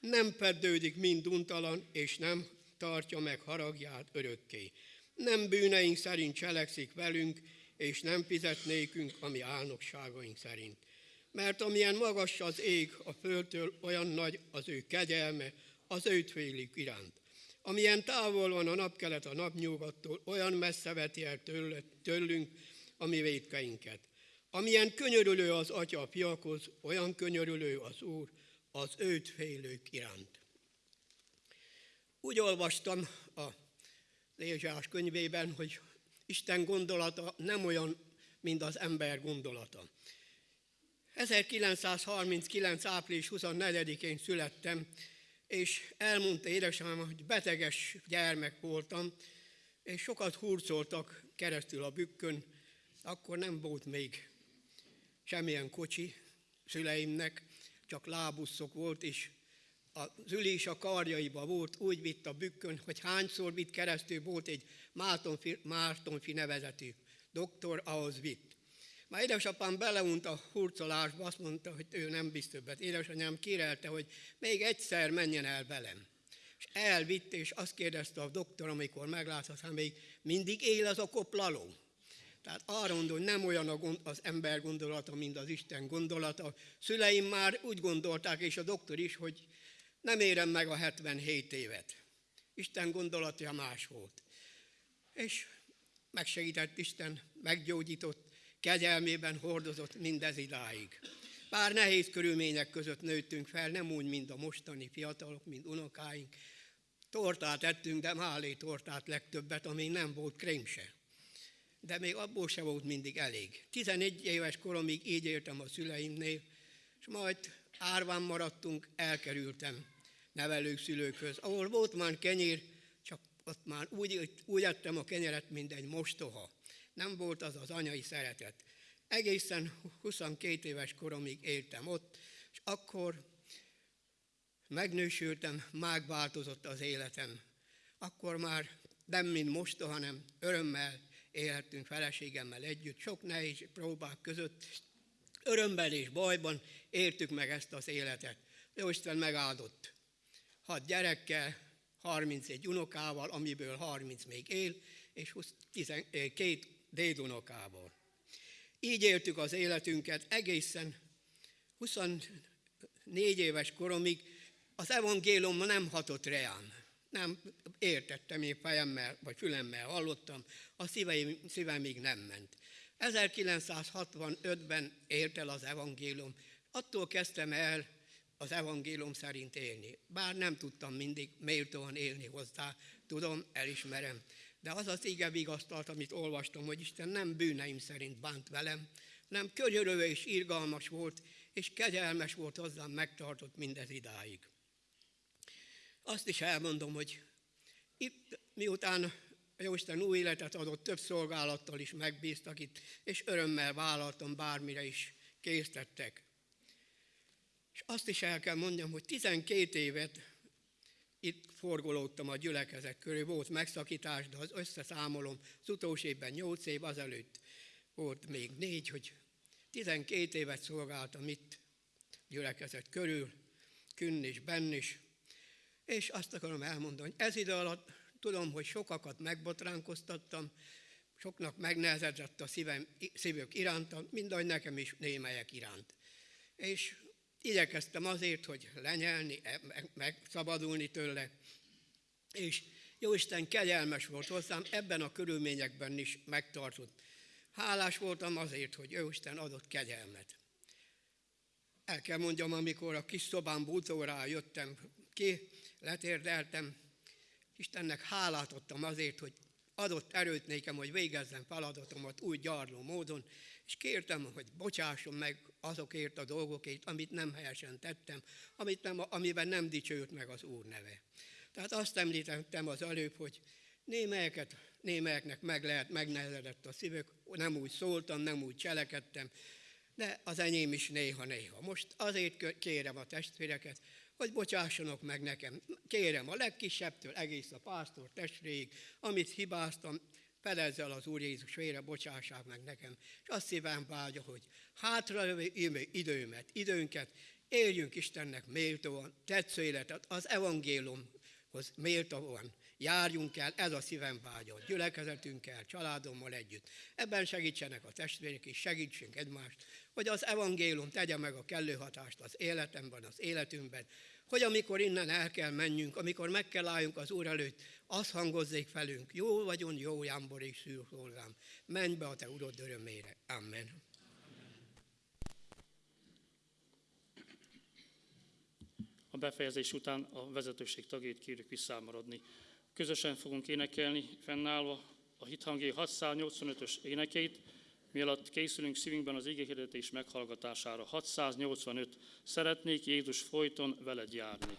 Nem peddődik mind untalan, és nem tartja meg haragját örökké. Nem bűneink szerint cselekszik velünk, és nem fizet nékünk, ami álnokságaink szerint. Mert amilyen magas az ég a földtől, olyan nagy az ő kegyelme az őt félik iránt. Amilyen távol van a napkelet a napnyugattól, olyan messze veti el tőlünk a mi védkeinket. Amilyen könyörülő az atya a fiakhoz, olyan könyörülő az Úr az őt félők iránt. Úgy olvastam a Lézsás könyvében, hogy Isten gondolata nem olyan, mint az ember gondolata. 1939. április 24-én születtem, és elmondta édesanyám, hogy beteges gyermek voltam, és sokat hurcoltak keresztül a bükkön, akkor nem volt még semmilyen kocsi szüleimnek, csak lábuszok volt, és az ülés a karjaiba volt, úgy vitt a bükkön, hogy hányszor vitt keresztül, volt egy Mártonfi, Mártonfi nevezetű doktor, ahhoz vitt. Már édesapám beleunt a hurcolásba, azt mondta, hogy ő nem bizt többet. Édesanyám kérelte, hogy még egyszer menjen el velem. És elvitt, és azt kérdezte a doktor, amikor meglátta, hogy még mindig él az a koplaló. Tehát arra mondom, hogy nem olyan az ember gondolata, mint az Isten gondolata. Szüleim már úgy gondolták, és a doktor is, hogy nem érem meg a 77 évet. Isten gondolatja más volt. És megsegített Isten, meggyógyított, kegyelmében hordozott mindez idáig. Bár nehéz körülmények között nőttünk fel, nem úgy, mint a mostani fiatalok, mint unokáink. Tortát ettünk, de málé tortát legtöbbet, ami nem volt krém se. De még abból se volt mindig elég. 11 éves koromig így éltem a szüleimnél, és majd árván maradtunk, elkerültem nevelők szülőkhöz, ahol volt már kenyér, csak ott már úgy, úgy ettem a kenyeret, mint egy mostoha. Nem volt az az anyai szeretet. Egészen 22 éves koromig éltem ott, és akkor megnősültem, megváltozott az életem. Akkor már nem mint most, hanem örömmel élhettünk feleségemmel együtt, sok nehéz próbák között, örömben és bajban értük meg ezt az életet. Jóisten megáldott. Hat gyerekkel, 31 unokával, amiből 30 még él, és 12 dédunokával. Így éltük az életünket egészen 24 éves koromig, az evangélium nem hatott reám. Nem értettem, én fejemmel vagy fülemmel hallottam, a szíveim, szívemig nem ment. 1965-ben ért el az evangélium. Attól kezdtem el az evangélium szerint élni. Bár nem tudtam mindig méltóan élni hozzá, tudom, elismerem. De az az ige vigasztalt, amit olvastam, hogy Isten nem bűneim szerint bánt velem, nem könyörülő és irgalmas volt, és kegyelmes volt hozzám, megtartott mindez idáig. Azt is elmondom, hogy itt miután Jóisten új életet adott, több szolgálattal is megbíztak itt, és örömmel vállaltam, bármire is késztettek. És azt is el kell mondjam, hogy 12 évet itt forgolódtam a gyülekezet körül, volt megszakítás, de az összeszámolom, az utolsó évben 8 év, azelőtt volt még négy, hogy 12 évet szolgáltam itt gyülekezet körül, künn is, benn is, és azt akarom elmondani, hogy ez idő alatt tudom, hogy sokakat megbotránkoztattam, soknak megnehezedett a szívem, szívük iránta, mind ahogy nekem is némelyek iránt. És igyekeztem azért, hogy lenyelni, e, megszabadulni tőle, és Jóisten kegyelmes volt hozzám, ebben a körülményekben is megtartott. Hálás voltam azért, hogy Jóisten adott kegyelmet. El kell mondjam, amikor a kis szobám bútóra jöttem ki, letérdeltem, Istennek hálát adtam azért, hogy adott erőt nékem, hogy végezzem feladatomat úgy gyarló módon, és kértem, hogy bocsásson meg azokért a dolgokért, amit nem helyesen tettem, amit nem, amiben nem dicsőült meg az Úr neve. Tehát azt említettem az előbb, hogy némelyeket, némelyeknek meg lehet, megnehezedett a szívük, nem úgy szóltam, nem úgy cselekedtem, de az enyém is néha-néha. Most azért kérem a testvéreket, hogy bocsássanak meg nekem. Kérem a legkisebbtől egész a pásztor testvérig, amit hibáztam, felezze el az Úr Jézus vére, bocsássák meg nekem. És azt szívem vágya, hogy hátra időmet, időnket éljünk Istennek méltóan, tetsző életet, az evangéliumhoz méltóan járjunk el, ez a szívem vágya, gyülekezetünkkel, családommal együtt. Ebben segítsenek a testvérek is, segítsünk egymást, hogy az evangélium tegye meg a kellő hatást az életemben, az életünkben, hogy amikor innen el kell menjünk, amikor meg kell álljunk az Úr előtt, az hangozzék felünk, jó vagyon, jó jámbor és szűrszolgám, menj be a te urod örömére. Amen. A befejezés után a vezetőség tagjait kérjük visszámaradni. Közösen fogunk énekelni, fennállva a hithangé 685-ös énekeit, Mielőtt készülünk szívünkben az igéhirdetés meghallgatására, 685. Szeretnék Jézus folyton veled járni.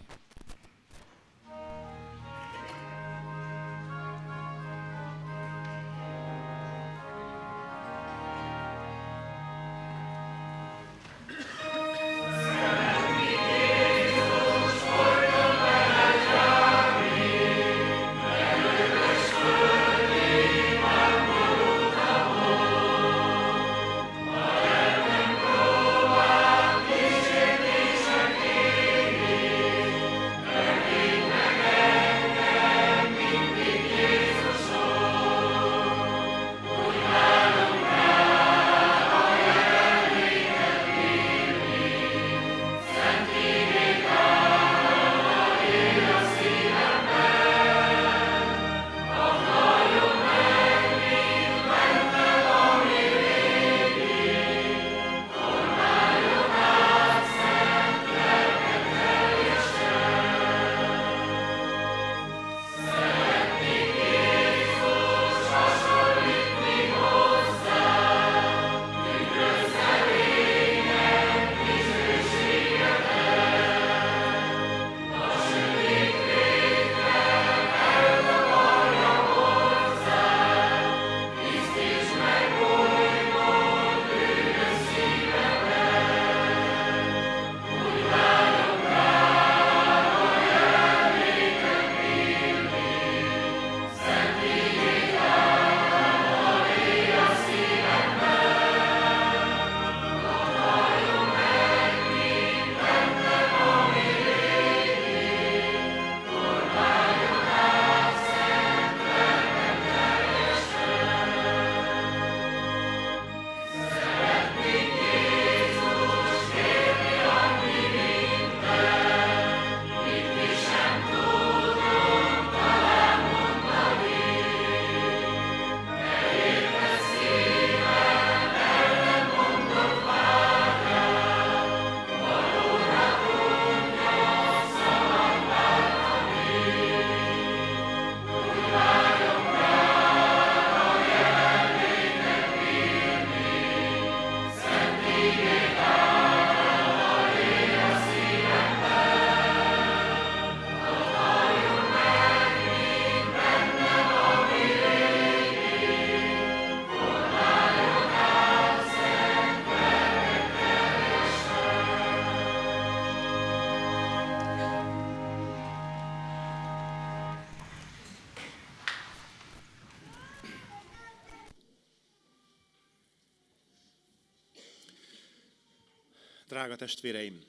Drága testvéreim,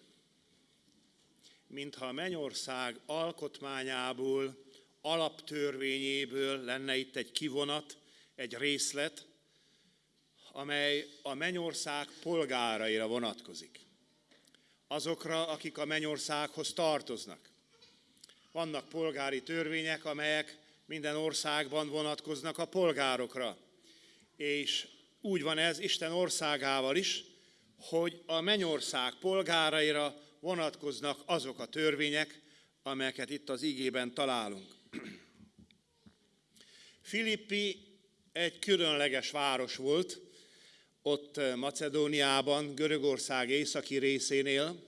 mintha a mennyország alkotmányából, alaptörvényéből lenne itt egy kivonat, egy részlet, amely a mennyország polgáraira vonatkozik. Azokra, akik a mennyországhoz tartoznak. Vannak polgári törvények, amelyek minden országban vonatkoznak a polgárokra. És úgy van ez Isten országával is, hogy a mennyország polgáraira vonatkoznak azok a törvények, amelyeket itt az igében találunk. Filippi egy különleges város volt, ott Macedóniában, Görögország északi részénél,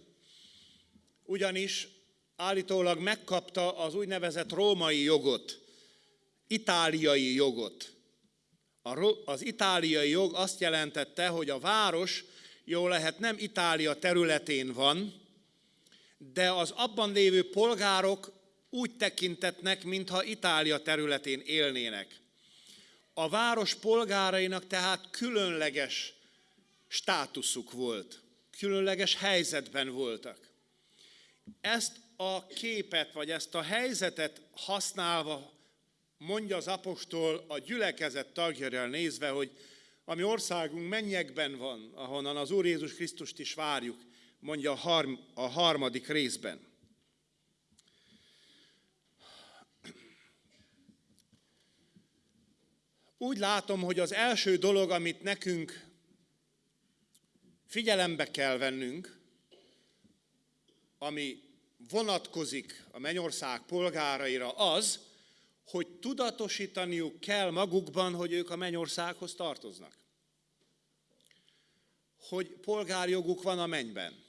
ugyanis állítólag megkapta az úgynevezett római jogot, itáliai jogot. Az itáliai jog azt jelentette, hogy a város jó lehet nem Itália területén van, de az abban lévő polgárok úgy tekintetnek, mintha Itália területén élnének. A város polgárainak tehát különleges státuszuk volt, különleges helyzetben voltak. Ezt a képet, vagy ezt a helyzetet használva mondja az apostol a gyülekezet tagjára nézve, hogy a mi országunk mennyekben van, ahonnan az Úr Jézus Krisztust is várjuk, mondja a, harm, a harmadik részben. Úgy látom, hogy az első dolog, amit nekünk figyelembe kell vennünk, ami vonatkozik a mennyország polgáraira, az, hogy tudatosítaniuk kell magukban, hogy ők a mennyországhoz tartoznak. Hogy polgárjoguk van a mennyben.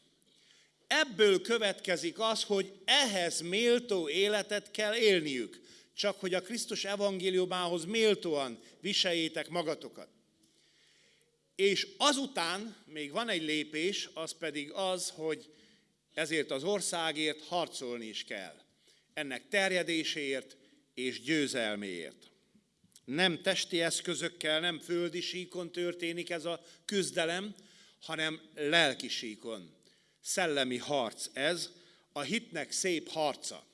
Ebből következik az, hogy ehhez méltó életet kell élniük, csak hogy a Krisztus evangéliumához méltóan viseljétek magatokat. És azután még van egy lépés, az pedig az, hogy ezért az országért harcolni is kell. Ennek terjedéséért, és győzelméért. Nem testi eszközökkel, nem földi síkon történik ez a küzdelem, hanem lelki síkon. Szellemi harc ez, a hitnek szép harca.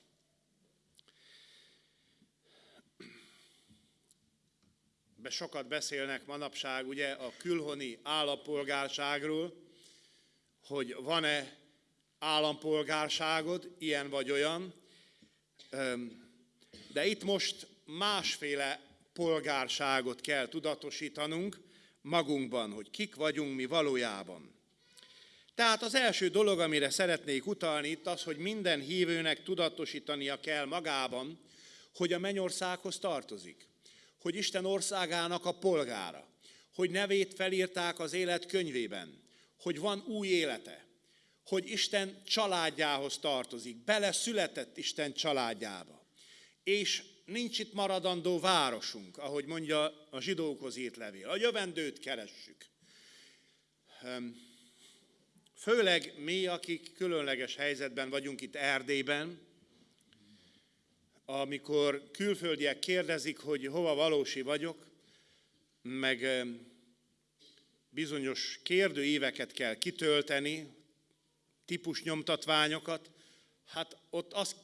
Be sokat beszélnek manapság ugye a külhoni állampolgárságról, hogy van-e állampolgárságod, ilyen vagy olyan. De itt most másféle polgárságot kell tudatosítanunk magunkban, hogy kik vagyunk mi valójában. Tehát az első dolog, amire szeretnék utalni itt az, hogy minden hívőnek tudatosítania kell magában, hogy a mennyországhoz tartozik, hogy Isten országának a polgára, hogy nevét felírták az élet könyvében, hogy van új élete, hogy Isten családjához tartozik, bele született Isten családjába és nincs itt maradandó városunk, ahogy mondja a zsidókhoz írt levél. A jövendőt keressük. Főleg mi, akik különleges helyzetben vagyunk itt Erdélyben, amikor külföldiek kérdezik, hogy hova valósi vagyok, meg bizonyos kérdőíveket kell kitölteni, típus nyomtatványokat, hát ott azt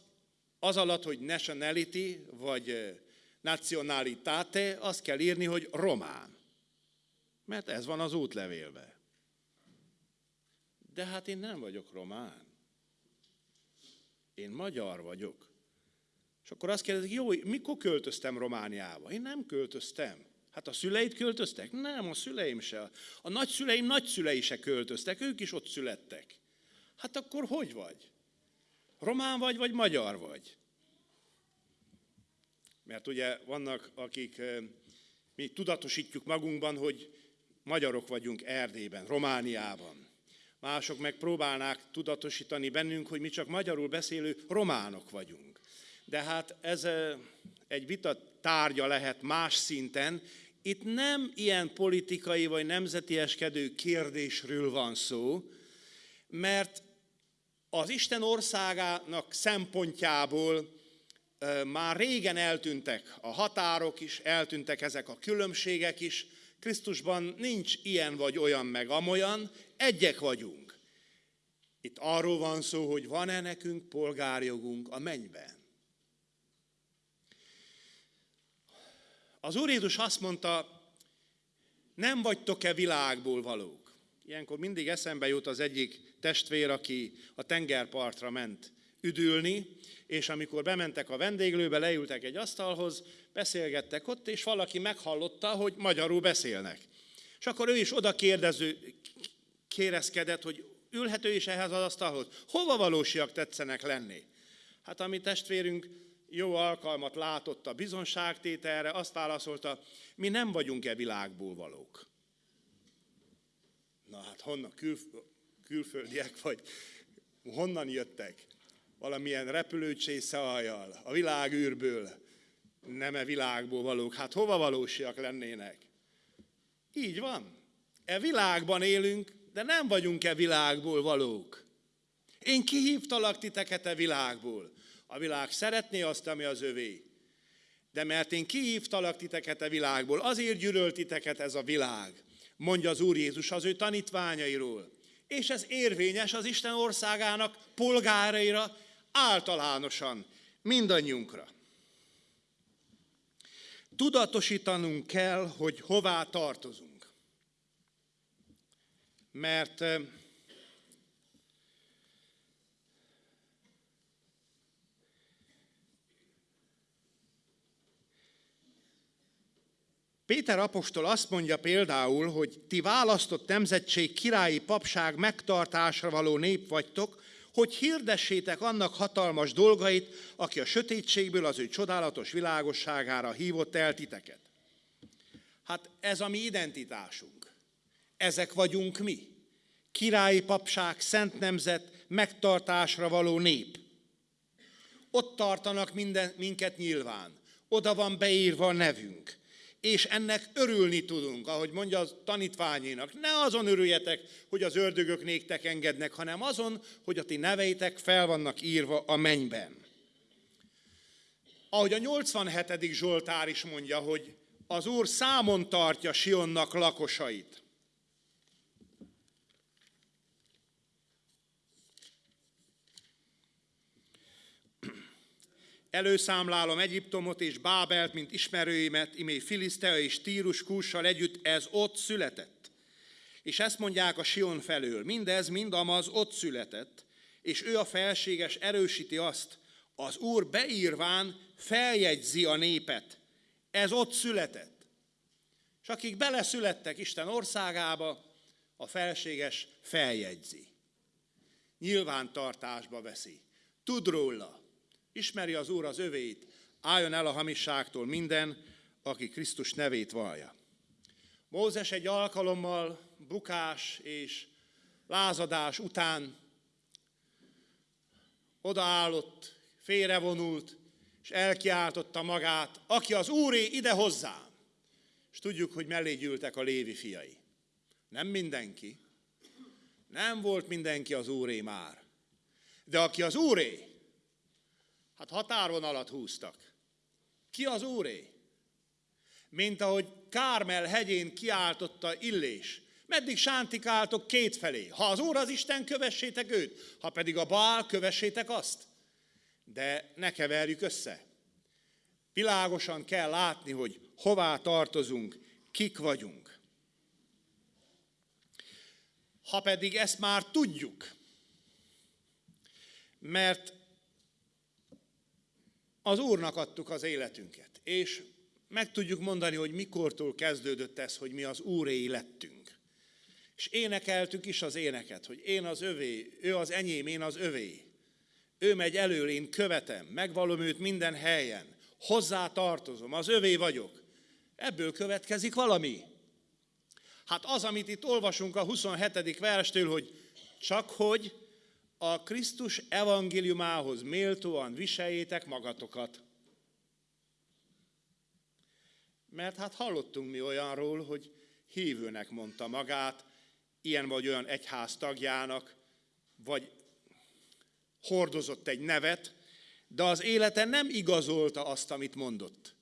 az alatt, hogy nationality, vagy nationalitate, azt kell írni, hogy román. Mert ez van az útlevélben. De hát én nem vagyok román. Én magyar vagyok. És akkor azt kérdezik, jó, mikor költöztem Romániába? Én nem költöztem. Hát a szüleid költöztek? Nem, a szüleim se. A nagyszüleim nagyszülei se költöztek, ők is ott születtek. Hát akkor hogy vagy? Román vagy, vagy magyar vagy? Mert ugye vannak, akik mi tudatosítjuk magunkban, hogy magyarok vagyunk Erdélyben, Romániában. Mások meg próbálnák tudatosítani bennünk, hogy mi csak magyarul beszélő románok vagyunk. De hát ez egy vita tárgya lehet más szinten. Itt nem ilyen politikai vagy nemzetieskedő kérdésről van szó, mert az Isten országának szempontjából már régen eltűntek a határok is, eltűntek ezek a különbségek is. Krisztusban nincs ilyen vagy olyan meg amolyan, egyek vagyunk. Itt arról van szó, hogy van-e nekünk polgárjogunk a mennyben. Az Úr Jézus azt mondta, nem vagytok-e világból valók? Ilyenkor mindig eszembe jut az egyik testvér, aki a tengerpartra ment üdülni, és amikor bementek a vendéglőbe, leültek egy asztalhoz, beszélgettek ott, és valaki meghallotta, hogy magyarul beszélnek. És akkor ő is oda kérdező, kérezkedett, hogy ülhető is ehhez az asztalhoz. Hova valósiak tetszenek lenni? Hát a mi testvérünk jó alkalmat látott a bizonságtételre, azt válaszolta, mi nem vagyunk-e világból valók. Na hát honnan kül, külföldiek vagy, honnan jöttek? Valamilyen repülőcsésze aljal, a világűrből, nem-e világból valók. Hát hova valósiak lennének? Így van. E világban élünk, de nem vagyunk-e világból valók. Én kihívtalak titeket e világból. A világ szeretné azt, ami az övé. De mert én kihívtalak titeket a világból, azért gyűlölt titeket ez a világ, mondja az Úr Jézus az ő tanítványairól. És ez érvényes az Isten országának polgáraira általánosan, mindannyiunkra. Tudatosítanunk kell, hogy hová tartozunk. Mert Péter apostol azt mondja például, hogy ti választott nemzetség királyi papság megtartásra való nép vagytok, hogy hirdessétek annak hatalmas dolgait, aki a sötétségből az ő csodálatos világosságára hívott el titeket. Hát ez a mi identitásunk. Ezek vagyunk mi. Királyi papság, szent nemzet, megtartásra való nép. Ott tartanak minden, minket nyilván. Oda van beírva a nevünk és ennek örülni tudunk, ahogy mondja a tanítványénak. Ne azon örüljetek, hogy az ördögök néktek engednek, hanem azon, hogy a ti neveitek fel vannak írva a mennyben. Ahogy a 87. Zsoltár is mondja, hogy az Úr számon tartja Sionnak lakosait. Előszámlálom Egyiptomot és Bábelt, mint ismerőimet, imé Filisztea és Tírus Kússal együtt, ez ott született. És ezt mondják a Sion felől, mindez mind amaz ott született, és ő a felséges erősíti azt, az Úr beírván feljegyzi a népet. Ez ott született. És akik beleszülettek Isten országába, a felséges feljegyzi. Nyilvántartásba veszi. Tud róla. Ismeri az Úr az övéit, álljon el a hamisságtól minden, aki Krisztus nevét vallja. Mózes egy alkalommal bukás és lázadás után odaállott, félrevonult, és elkiáltotta magát, aki az Úré ide hozzám. És tudjuk, hogy mellé gyűltek a lévi fiai. Nem mindenki. Nem volt mindenki az Úré már. De aki az Úré, Hát határonalat húztak. Ki az úré? Mint ahogy Kármel hegyén kiáltotta Illés. Meddig sántikáltok kétfelé? Ha az Úr az Isten, kövessétek őt, ha pedig a Bál, kövessétek azt. De ne keverjük össze. Világosan kell látni, hogy hová tartozunk, kik vagyunk. Ha pedig ezt már tudjuk, mert az Úrnak adtuk az életünket, és meg tudjuk mondani, hogy mikortól kezdődött ez, hogy mi az Úréi lettünk. És énekeltük is az éneket, hogy én az övé, ő az enyém, én az övé. Ő megy elől, én követem, megvalom őt minden helyen, hozzá tartozom, az övé vagyok. Ebből következik valami. Hát az, amit itt olvasunk a 27. verstől, hogy csak hogy a Krisztus evangéliumához méltóan viseljétek magatokat. Mert hát hallottunk mi olyanról, hogy hívőnek mondta magát, ilyen vagy olyan egyház tagjának, vagy hordozott egy nevet, de az élete nem igazolta azt, amit mondott.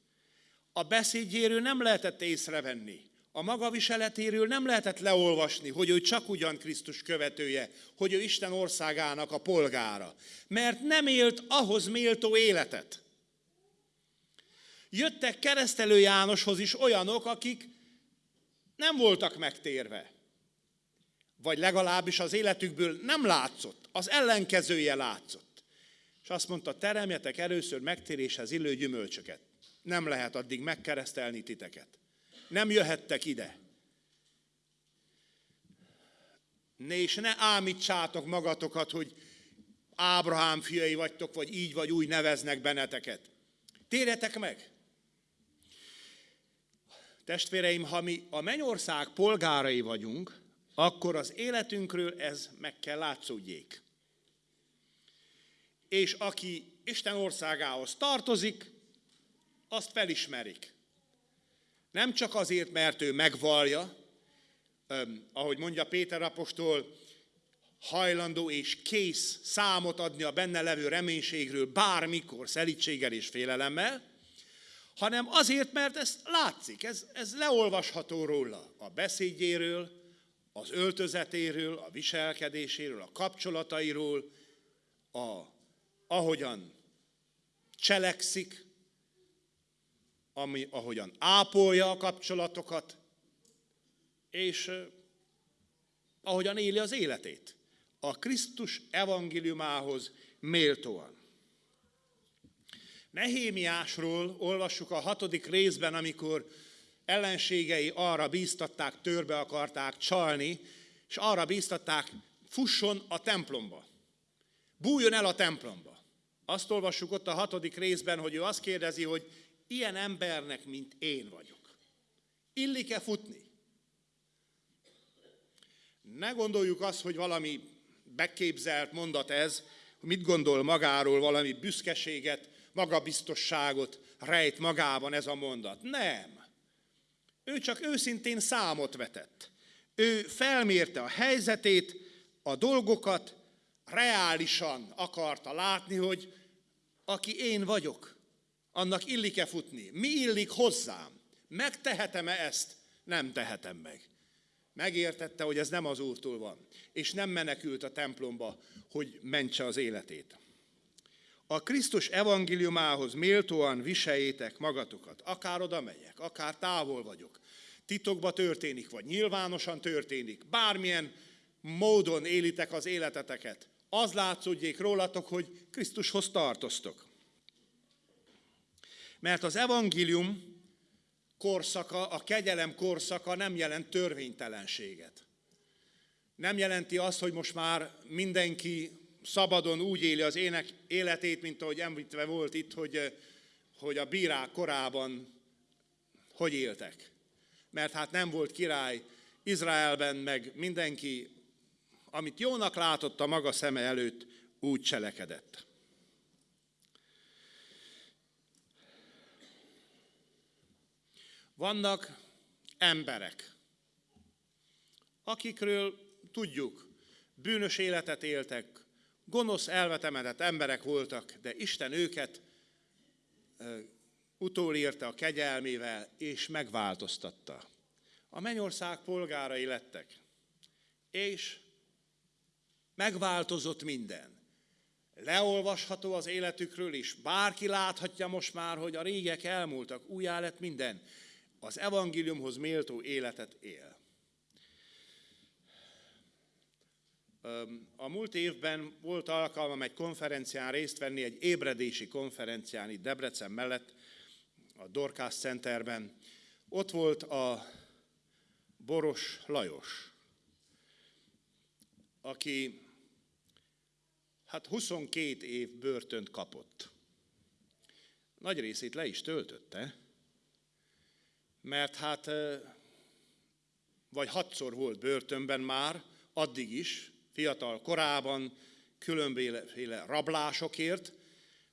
A beszédjéről nem lehetett észrevenni. A maga viseletéről nem lehetett leolvasni, hogy ő csak ugyan Krisztus követője, hogy ő Isten országának a polgára, mert nem élt ahhoz méltó életet. Jöttek keresztelő Jánoshoz is olyanok, akik nem voltak megtérve. Vagy legalábbis az életükből nem látszott, az ellenkezője látszott. És azt mondta, teremjetek először megtéréshez illő gyümölcsöket. Nem lehet addig megkeresztelni titeket. Nem jöhettek ide. Ne és ne ámítsátok magatokat, hogy Ábrahám fiai vagytok, vagy így vagy úgy neveznek benneteket. Térjetek meg! Testvéreim, ha mi a mennyország polgárai vagyunk, akkor az életünkről ez meg kell látszódjék. És aki Isten országához tartozik, azt felismerik. Nem csak azért, mert ő megvalja, ahogy mondja Péter apostol, hajlandó és kész számot adni a benne levő reménységről bármikor szelítséggel és félelemmel, hanem azért, mert ez látszik, ez, ez leolvasható róla, a beszédjéről, az öltözetéről, a viselkedéséről, a kapcsolatairól, a, ahogyan cselekszik, ami, ahogyan ápolja a kapcsolatokat, és ahogyan éli az életét. A Krisztus evangéliumához méltóan. Nehémiásról olvassuk a hatodik részben, amikor ellenségei arra bíztatták, törbe akarták csalni, és arra bíztatták, fusson a templomba. Bújjon el a templomba. Azt olvassuk ott a hatodik részben, hogy ő azt kérdezi, hogy ilyen embernek, mint én vagyok. Illik-e futni? Ne gondoljuk azt, hogy valami beképzelt mondat ez, mit gondol magáról, valami büszkeséget, magabiztosságot rejt magában ez a mondat. Nem. Ő csak őszintén számot vetett. Ő felmérte a helyzetét, a dolgokat, reálisan akarta látni, hogy aki én vagyok, annak illik-e futni? Mi illik hozzám? Megtehetem-e ezt? Nem tehetem meg. Megértette, hogy ez nem az Úrtól van, és nem menekült a templomba, hogy mentse az életét. A Krisztus evangéliumához méltóan viseljétek magatokat, akár oda megyek, akár távol vagyok. Titokba történik, vagy nyilvánosan történik, bármilyen módon élitek az életeteket. Az látszódjék rólatok, hogy Krisztushoz tartoztok. Mert az evangélium korszaka, a kegyelem korszaka nem jelent törvénytelenséget. Nem jelenti azt, hogy most már mindenki szabadon úgy éli az ének életét, mint ahogy említve volt itt, hogy, hogy a bírák korában hogy éltek. Mert hát nem volt király Izraelben, meg mindenki, amit jónak látott a maga szeme előtt, úgy cselekedett. Vannak emberek, akikről tudjuk, bűnös életet éltek, gonosz, elvetemedett emberek voltak, de Isten őket utólírta a kegyelmével, és megváltoztatta. A mennyország polgárai lettek, és megváltozott minden. Leolvasható az életükről is, bárki láthatja most már, hogy a régek elmúltak, újjá lett minden az evangéliumhoz méltó életet él. A múlt évben volt alkalmam egy konferencián részt venni, egy ébredési konferencián itt Debrecen mellett, a Dorkász Centerben. Ott volt a Boros Lajos, aki hát 22 év börtönt kapott. Nagy részét le is töltötte, mert hát vagy hatszor volt börtönben már, addig is, fiatal korában, különböző rablásokért,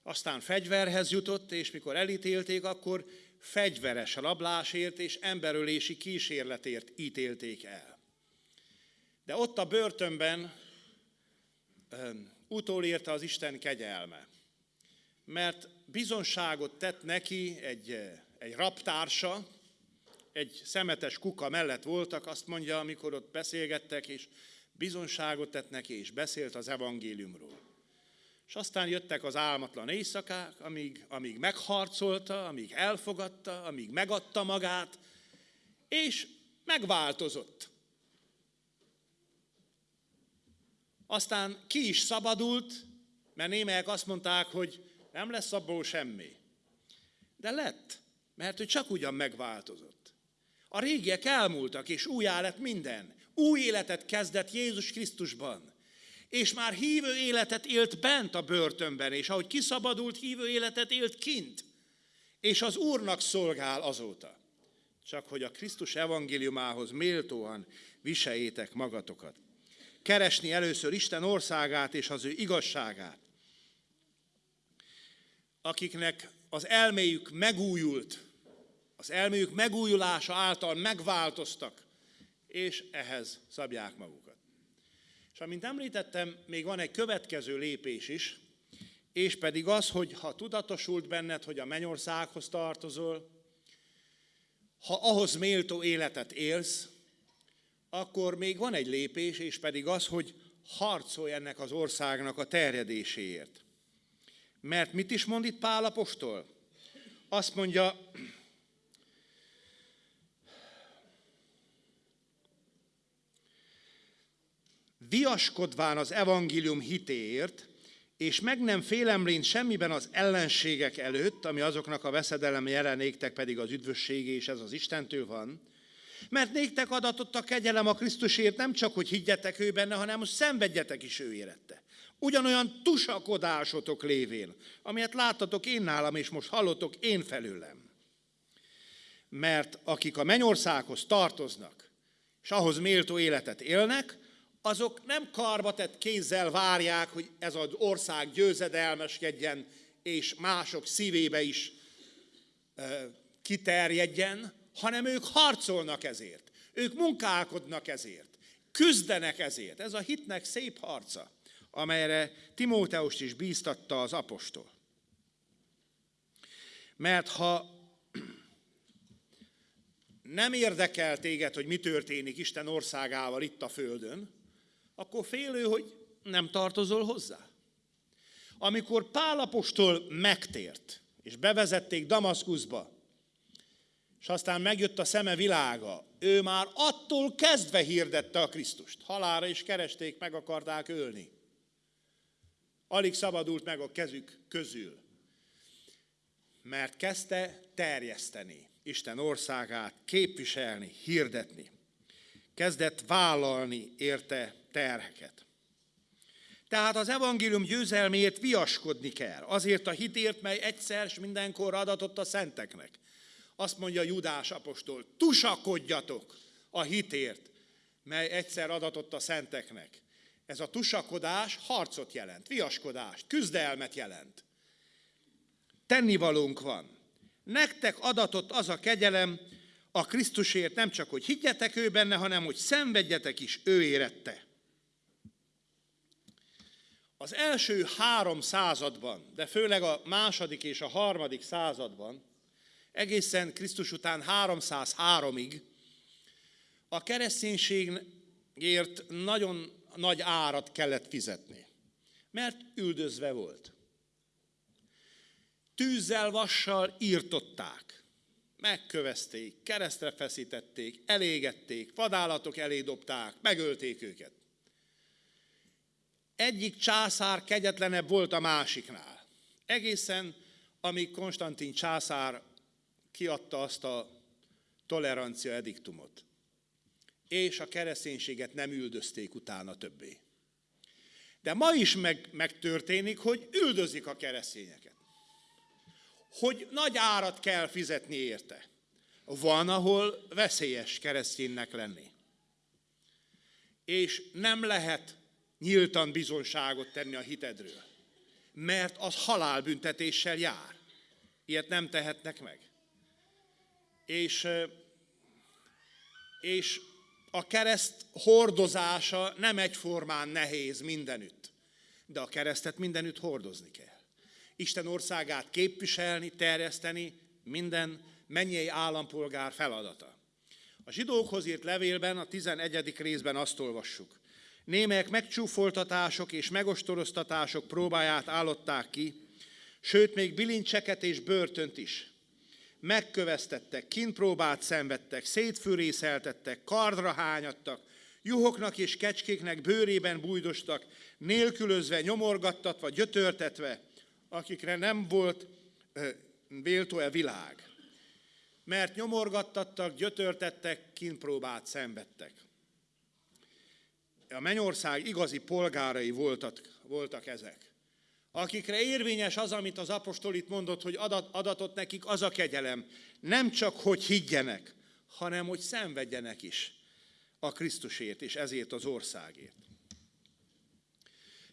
aztán fegyverhez jutott, és mikor elítélték, akkor fegyveres rablásért és emberölési kísérletért ítélték el. De ott a börtönben utolérte az Isten kegyelme, mert bizonságot tett neki egy, egy raptársa, egy szemetes kuka mellett voltak, azt mondja, amikor ott beszélgettek, és bizonságot tett neki, és beszélt az evangéliumról. És aztán jöttek az álmatlan éjszakák, amíg, amíg megharcolta, amíg elfogadta, amíg megadta magát, és megváltozott. Aztán ki is szabadult, mert némelyek azt mondták, hogy nem lesz abból semmi. De lett, mert ő csak ugyan megváltozott. A régiek elmúltak, és újjá lett minden. Új életet kezdett Jézus Krisztusban. És már hívő életet élt bent a börtönben, és ahogy kiszabadult, hívő életet élt kint. És az Úrnak szolgál azóta. Csak hogy a Krisztus evangéliumához méltóan viseljétek magatokat. Keresni először Isten országát és az ő igazságát. Akiknek az elméjük megújult, az elméjük megújulása által megváltoztak, és ehhez szabják magukat. És amint említettem, még van egy következő lépés is, és pedig az, hogy ha tudatosult benned, hogy a mennyországhoz tartozol, ha ahhoz méltó életet élsz, akkor még van egy lépés, és pedig az, hogy harcolj ennek az országnak a terjedéséért. Mert mit is mond itt Pálapostól? Azt mondja, viaskodván az evangélium hitéért, és meg nem félemlén semmiben az ellenségek előtt, ami azoknak a veszedelem jelenéktek pedig az üdvösség, és ez az Istentől van, mert néktek adatott a kegyelem a Krisztusért nem csak, hogy higgyetek ő benne, hanem hogy szenvedjetek is ő érette. Ugyanolyan tusakodásotok lévén, amilyet láttatok én nálam, és most hallotok én felőlem. Mert akik a mennyországhoz tartoznak, és ahhoz méltó életet élnek, azok nem karbatett kézzel várják, hogy ez az ország győzedelmeskedjen, és mások szívébe is e, kiterjedjen, hanem ők harcolnak ezért. Ők munkálkodnak ezért. Küzdenek ezért. Ez a hitnek szép harca, amelyre Timóteust is bíztatta az apostol. Mert ha nem érdekel téged, hogy mi történik Isten országával itt a földön, akkor félő, hogy nem tartozol hozzá. Amikor Pálapostól megtért, és bevezették Damaszkuszba, és aztán megjött a szeme világa, ő már attól kezdve hirdette a Krisztust. Halára is keresték, meg akarták ölni. Alig szabadult meg a kezük közül. Mert kezdte terjeszteni Isten országát, képviselni, hirdetni. Kezdett vállalni érte terheket. Tehát az evangélium győzelmét viaskodni kell, azért a hitért, mely egyszer és mindenkor adatott a szenteknek. Azt mondja Judás apostol, tusakodjatok a hitért, mely egyszer adatott a szenteknek. Ez a tusakodás harcot jelent, viaskodást, küzdelmet jelent. Tennivalónk van. Nektek adatott az a kegyelem a Krisztusért nem csak, hogy higgyetek ő benne, hanem hogy szenvedjetek is ő érette. Az első három században, de főleg a második és a harmadik században, egészen Krisztus után 303-ig, a kereszténységért nagyon nagy árat kellett fizetni, mert üldözve volt. Tűzzel, vassal írtották, megkövezték, keresztre feszítették, elégették, vadállatok elé dobták, megölték őket egyik császár kegyetlenebb volt a másiknál. Egészen, amíg Konstantin császár kiadta azt a tolerancia ediktumot. És a kereszténységet nem üldözték utána többé. De ma is meg, megtörténik, hogy üldözik a keresztényeket. Hogy nagy árat kell fizetni érte. Van, ahol veszélyes kereszténynek lenni. És nem lehet nyíltan bizonságot tenni a hitedről. Mert az halálbüntetéssel jár. Ilyet nem tehetnek meg. És, és a kereszt hordozása nem egyformán nehéz mindenütt. De a keresztet mindenütt hordozni kell. Isten országát képviselni, terjeszteni minden mennyei állampolgár feladata. A zsidókhoz írt levélben, a 11. részben azt olvassuk. Némelyek megcsúfoltatások és megostoroztatások próbáját állották ki, sőt még bilincseket és börtönt is. Megköveztettek, kínpróbát szenvedtek, szétfűrészeltettek, kardra hányadtak, juhoknak és kecskéknek bőrében bújdostak, nélkülözve, nyomorgattatva, gyötörtetve, akikre nem volt véltó-e világ. Mert nyomorgattattak, gyötörtettek, kínpróbát szenvedtek. A mennyország igazi polgárai voltak, voltak ezek akikre érvényes az, amit az apostol itt mondott, hogy adat, adatot nekik az a kegyelem. Nem csak, hogy higgyenek, hanem, hogy szenvedjenek is a Krisztusért, és ezért az országért.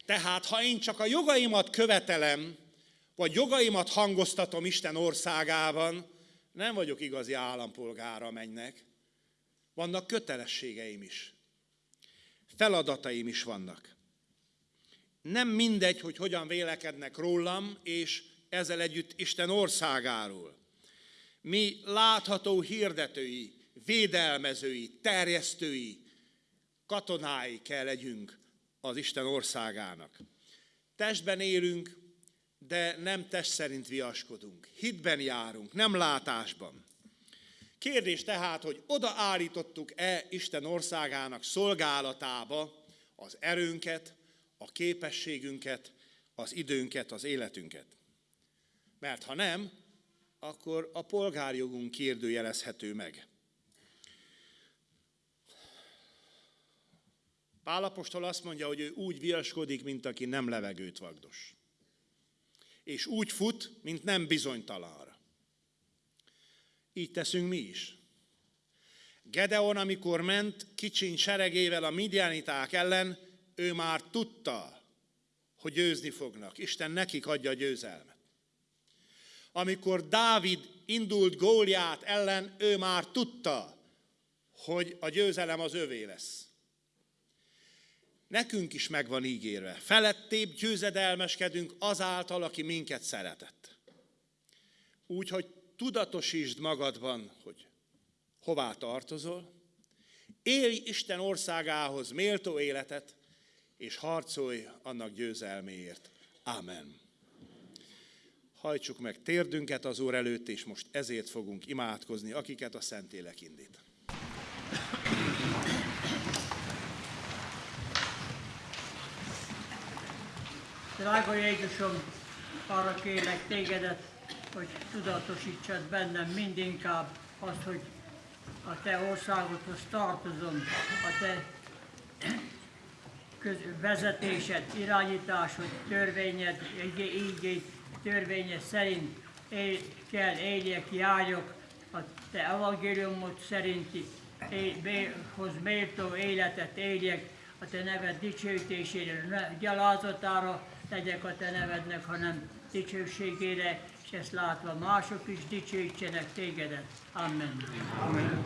Tehát, ha én csak a jogaimat követelem, vagy jogaimat hangoztatom Isten országában, nem vagyok igazi állampolgára mennek. Vannak kötelességeim is. Feladataim is vannak. Nem mindegy, hogy hogyan vélekednek rólam, és ezzel együtt Isten országáról. Mi látható hirdetői, védelmezői, terjesztői, katonái kell legyünk az Isten országának. Testben élünk, de nem test szerint viaskodunk. Hitben járunk, nem látásban. Kérdés tehát, hogy odaállítottuk-e Isten országának szolgálatába az erőnket, a képességünket, az időnket, az életünket. Mert ha nem, akkor a polgárjogunk kérdőjelezhető meg. Pálapostól azt mondja, hogy ő úgy viaskodik, mint aki nem levegőt vagdos. És úgy fut, mint nem bizonytalanra. Így teszünk mi is. Gedeon, amikor ment kicsiny seregével a midianiták ellen, ő már tudta, hogy győzni fognak. Isten nekik adja a győzelmet. Amikor Dávid indult Góliát ellen, ő már tudta, hogy a győzelem az övé lesz. Nekünk is meg van ígérve. Felettébb győzedelmeskedünk azáltal, aki minket szeretett. Úgyhogy tudatosítsd magadban, hogy hová tartozol, élj Isten országához méltó életet, és harcolj annak győzelméért. Amen. Hajtsuk meg térdünket az Úr előtt, és most ezért fogunk imádkozni, akiket a Szentélek indít. Drága Jézusom, arra kérlek tégedet, hogy tudatosítsad bennem mindinkább azt, hogy a Te országodhoz tartozom, a Te vezetésed, irányításod, törvényed, így törvényed szerint él, kell éljek, járjak a te evangéliumot szerinti hoz méltó életet éljek, a te neved dicsőítésére, ne gyalázatára tegyek a te nevednek, hanem dicsőségére, és ezt látva mások is dicsőítsenek tégedet. Amen. Amen.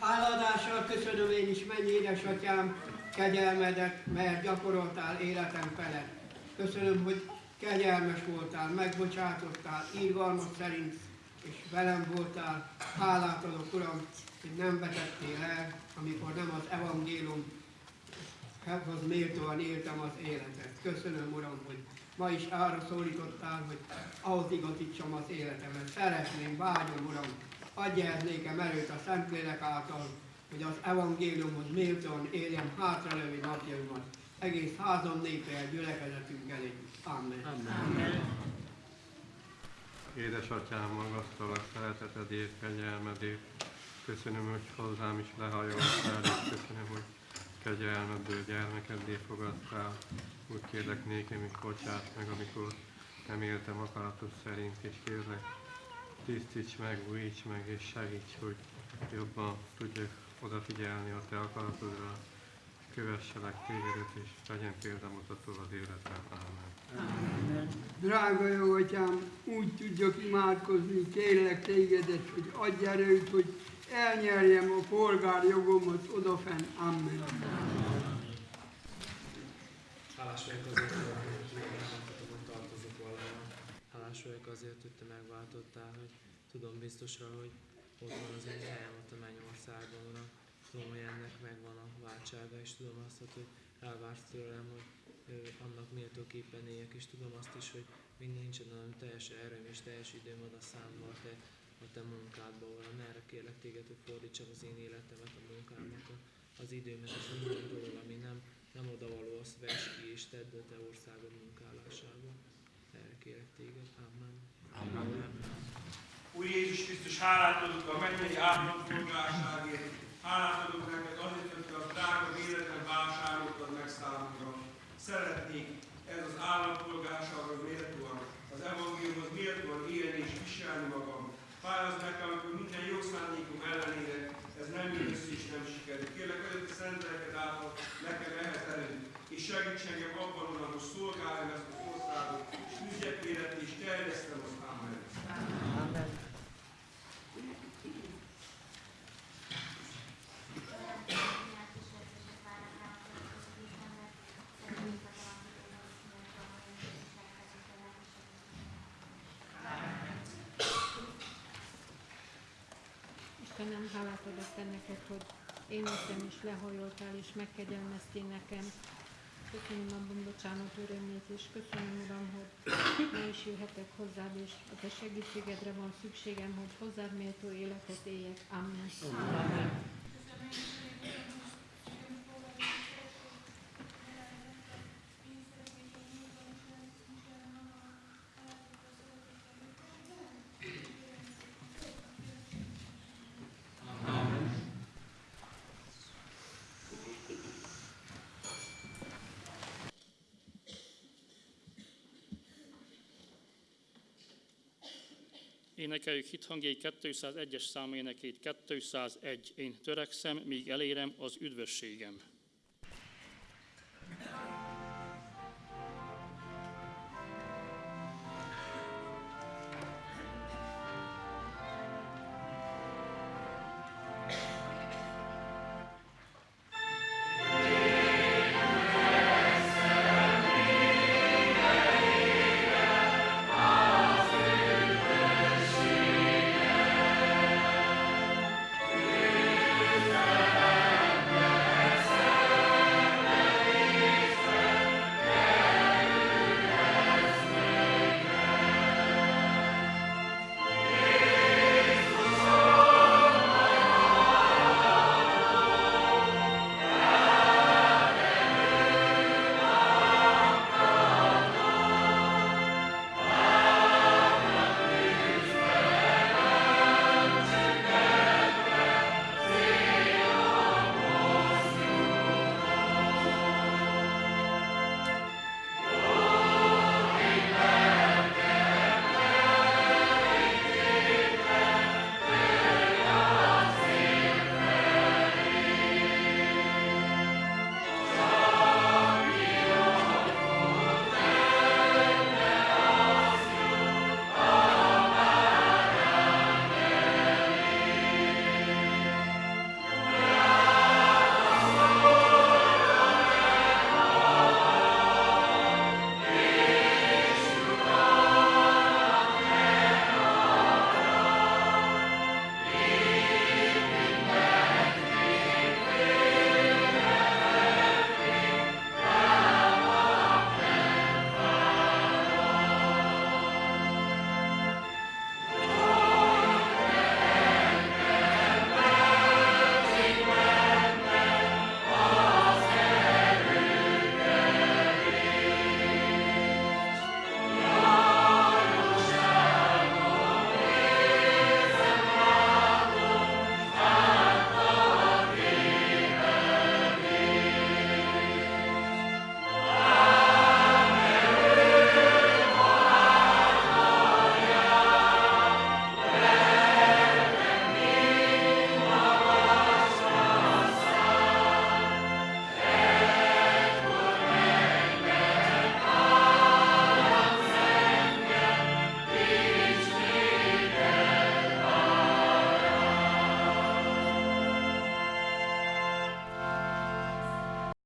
Háladással köszönöm én is, mennyi édesatyám, kegyelmedet, mert gyakoroltál életem felett. Köszönöm, hogy kegyelmes voltál, megbocsátottál, írgalmat szerint, és velem voltál. Hálát adok, Uram, hogy nem vetettél el, amikor nem az evangélium hoz méltóan éltem az életet. Köszönöm, Uram, hogy ma is arra szólítottál, hogy ahhoz igazítsam az életemet. Szeretném, vágyom, Uram, adj el nékem erőt a Szentlélek által, hogy az evangéliumhoz méltóan éljem hátralevő napjaimat, egész házam népe gyülekezetünkkel együtt. Amen. Amen. Édesatyám, magasztalak szeretetedért, kegyelmedért. Köszönöm, hogy hozzám is lehajoltál, és köszönöm, hogy kegyelmedből gyermekeddé fogadtál. Úgy kérlek nékem is bocsát meg, amikor nem éltem akaratos szerint, és kérlek, tisztíts meg, újíts meg, és segíts, hogy jobban tudjak odafigyelni a te akaratodra, kövesselek tégedet, és legyen példamutató az életem. Amen. Amen. Drága jó atyám, úgy tudjak imádkozni, kérlek tégedet, hogy adj erőt, hogy elnyerjem a polgárjogomat odafen. Amen. Hálás vagyok azért, hogy megváltatotok hogy te megváltottál, hogy tudom biztosra, hogy ott van az én helyem ott a mennyországon. Tudom, hogy ennek megvan a váltsága, és tudom azt, hogy elvársz tőlem, hogy annak méltóképpen éljek, és tudom azt is, hogy még nincsen olyan teljes erőm és teljes időm ad a számmal, tehát a te munkádba, Uram. Erre kérlek téged, hogy fordítsam az én életemet, a munkámat, az időmet, és minden dolog, ami nem, nem odavaló, azt vess ki, és tedd a te országod munkálásába. Erre kérek téged. Amen. Amen. Úr Jézus Krisztus, hálát adok a mennyei állampolgárságért, hálát adok neked azért, hogy a drága életen vásároltad meg számunkra. Szeretnék ez az állampolgársághoz méltóan, az evangéliumhoz méltóan élni és viselni magam. Nekem, amikor minden jó szándékom ellenére ez nem jön össze és nem sikerül. Kérlek, hogy a szent lelked által nekem ehhez erőt, és segíts engem abban, hogy szolgáljam ezt az országot, és küzdjek élet, és terjesztem az Amen. Te neked, hogy én jöttem és lehajoltál és megkegyelmeztél nekem. Köszönöm abban bocsánat örömét, és köszönöm, Uram, hogy ma is jöhetek hozzád, és a te segítségedre van szükségem, hogy hozzád méltó életet éljek. Amen. Amen. Énekeljük hithangjai 201-es számú énekét, 201. Én törekszem, míg elérem az üdvösségem.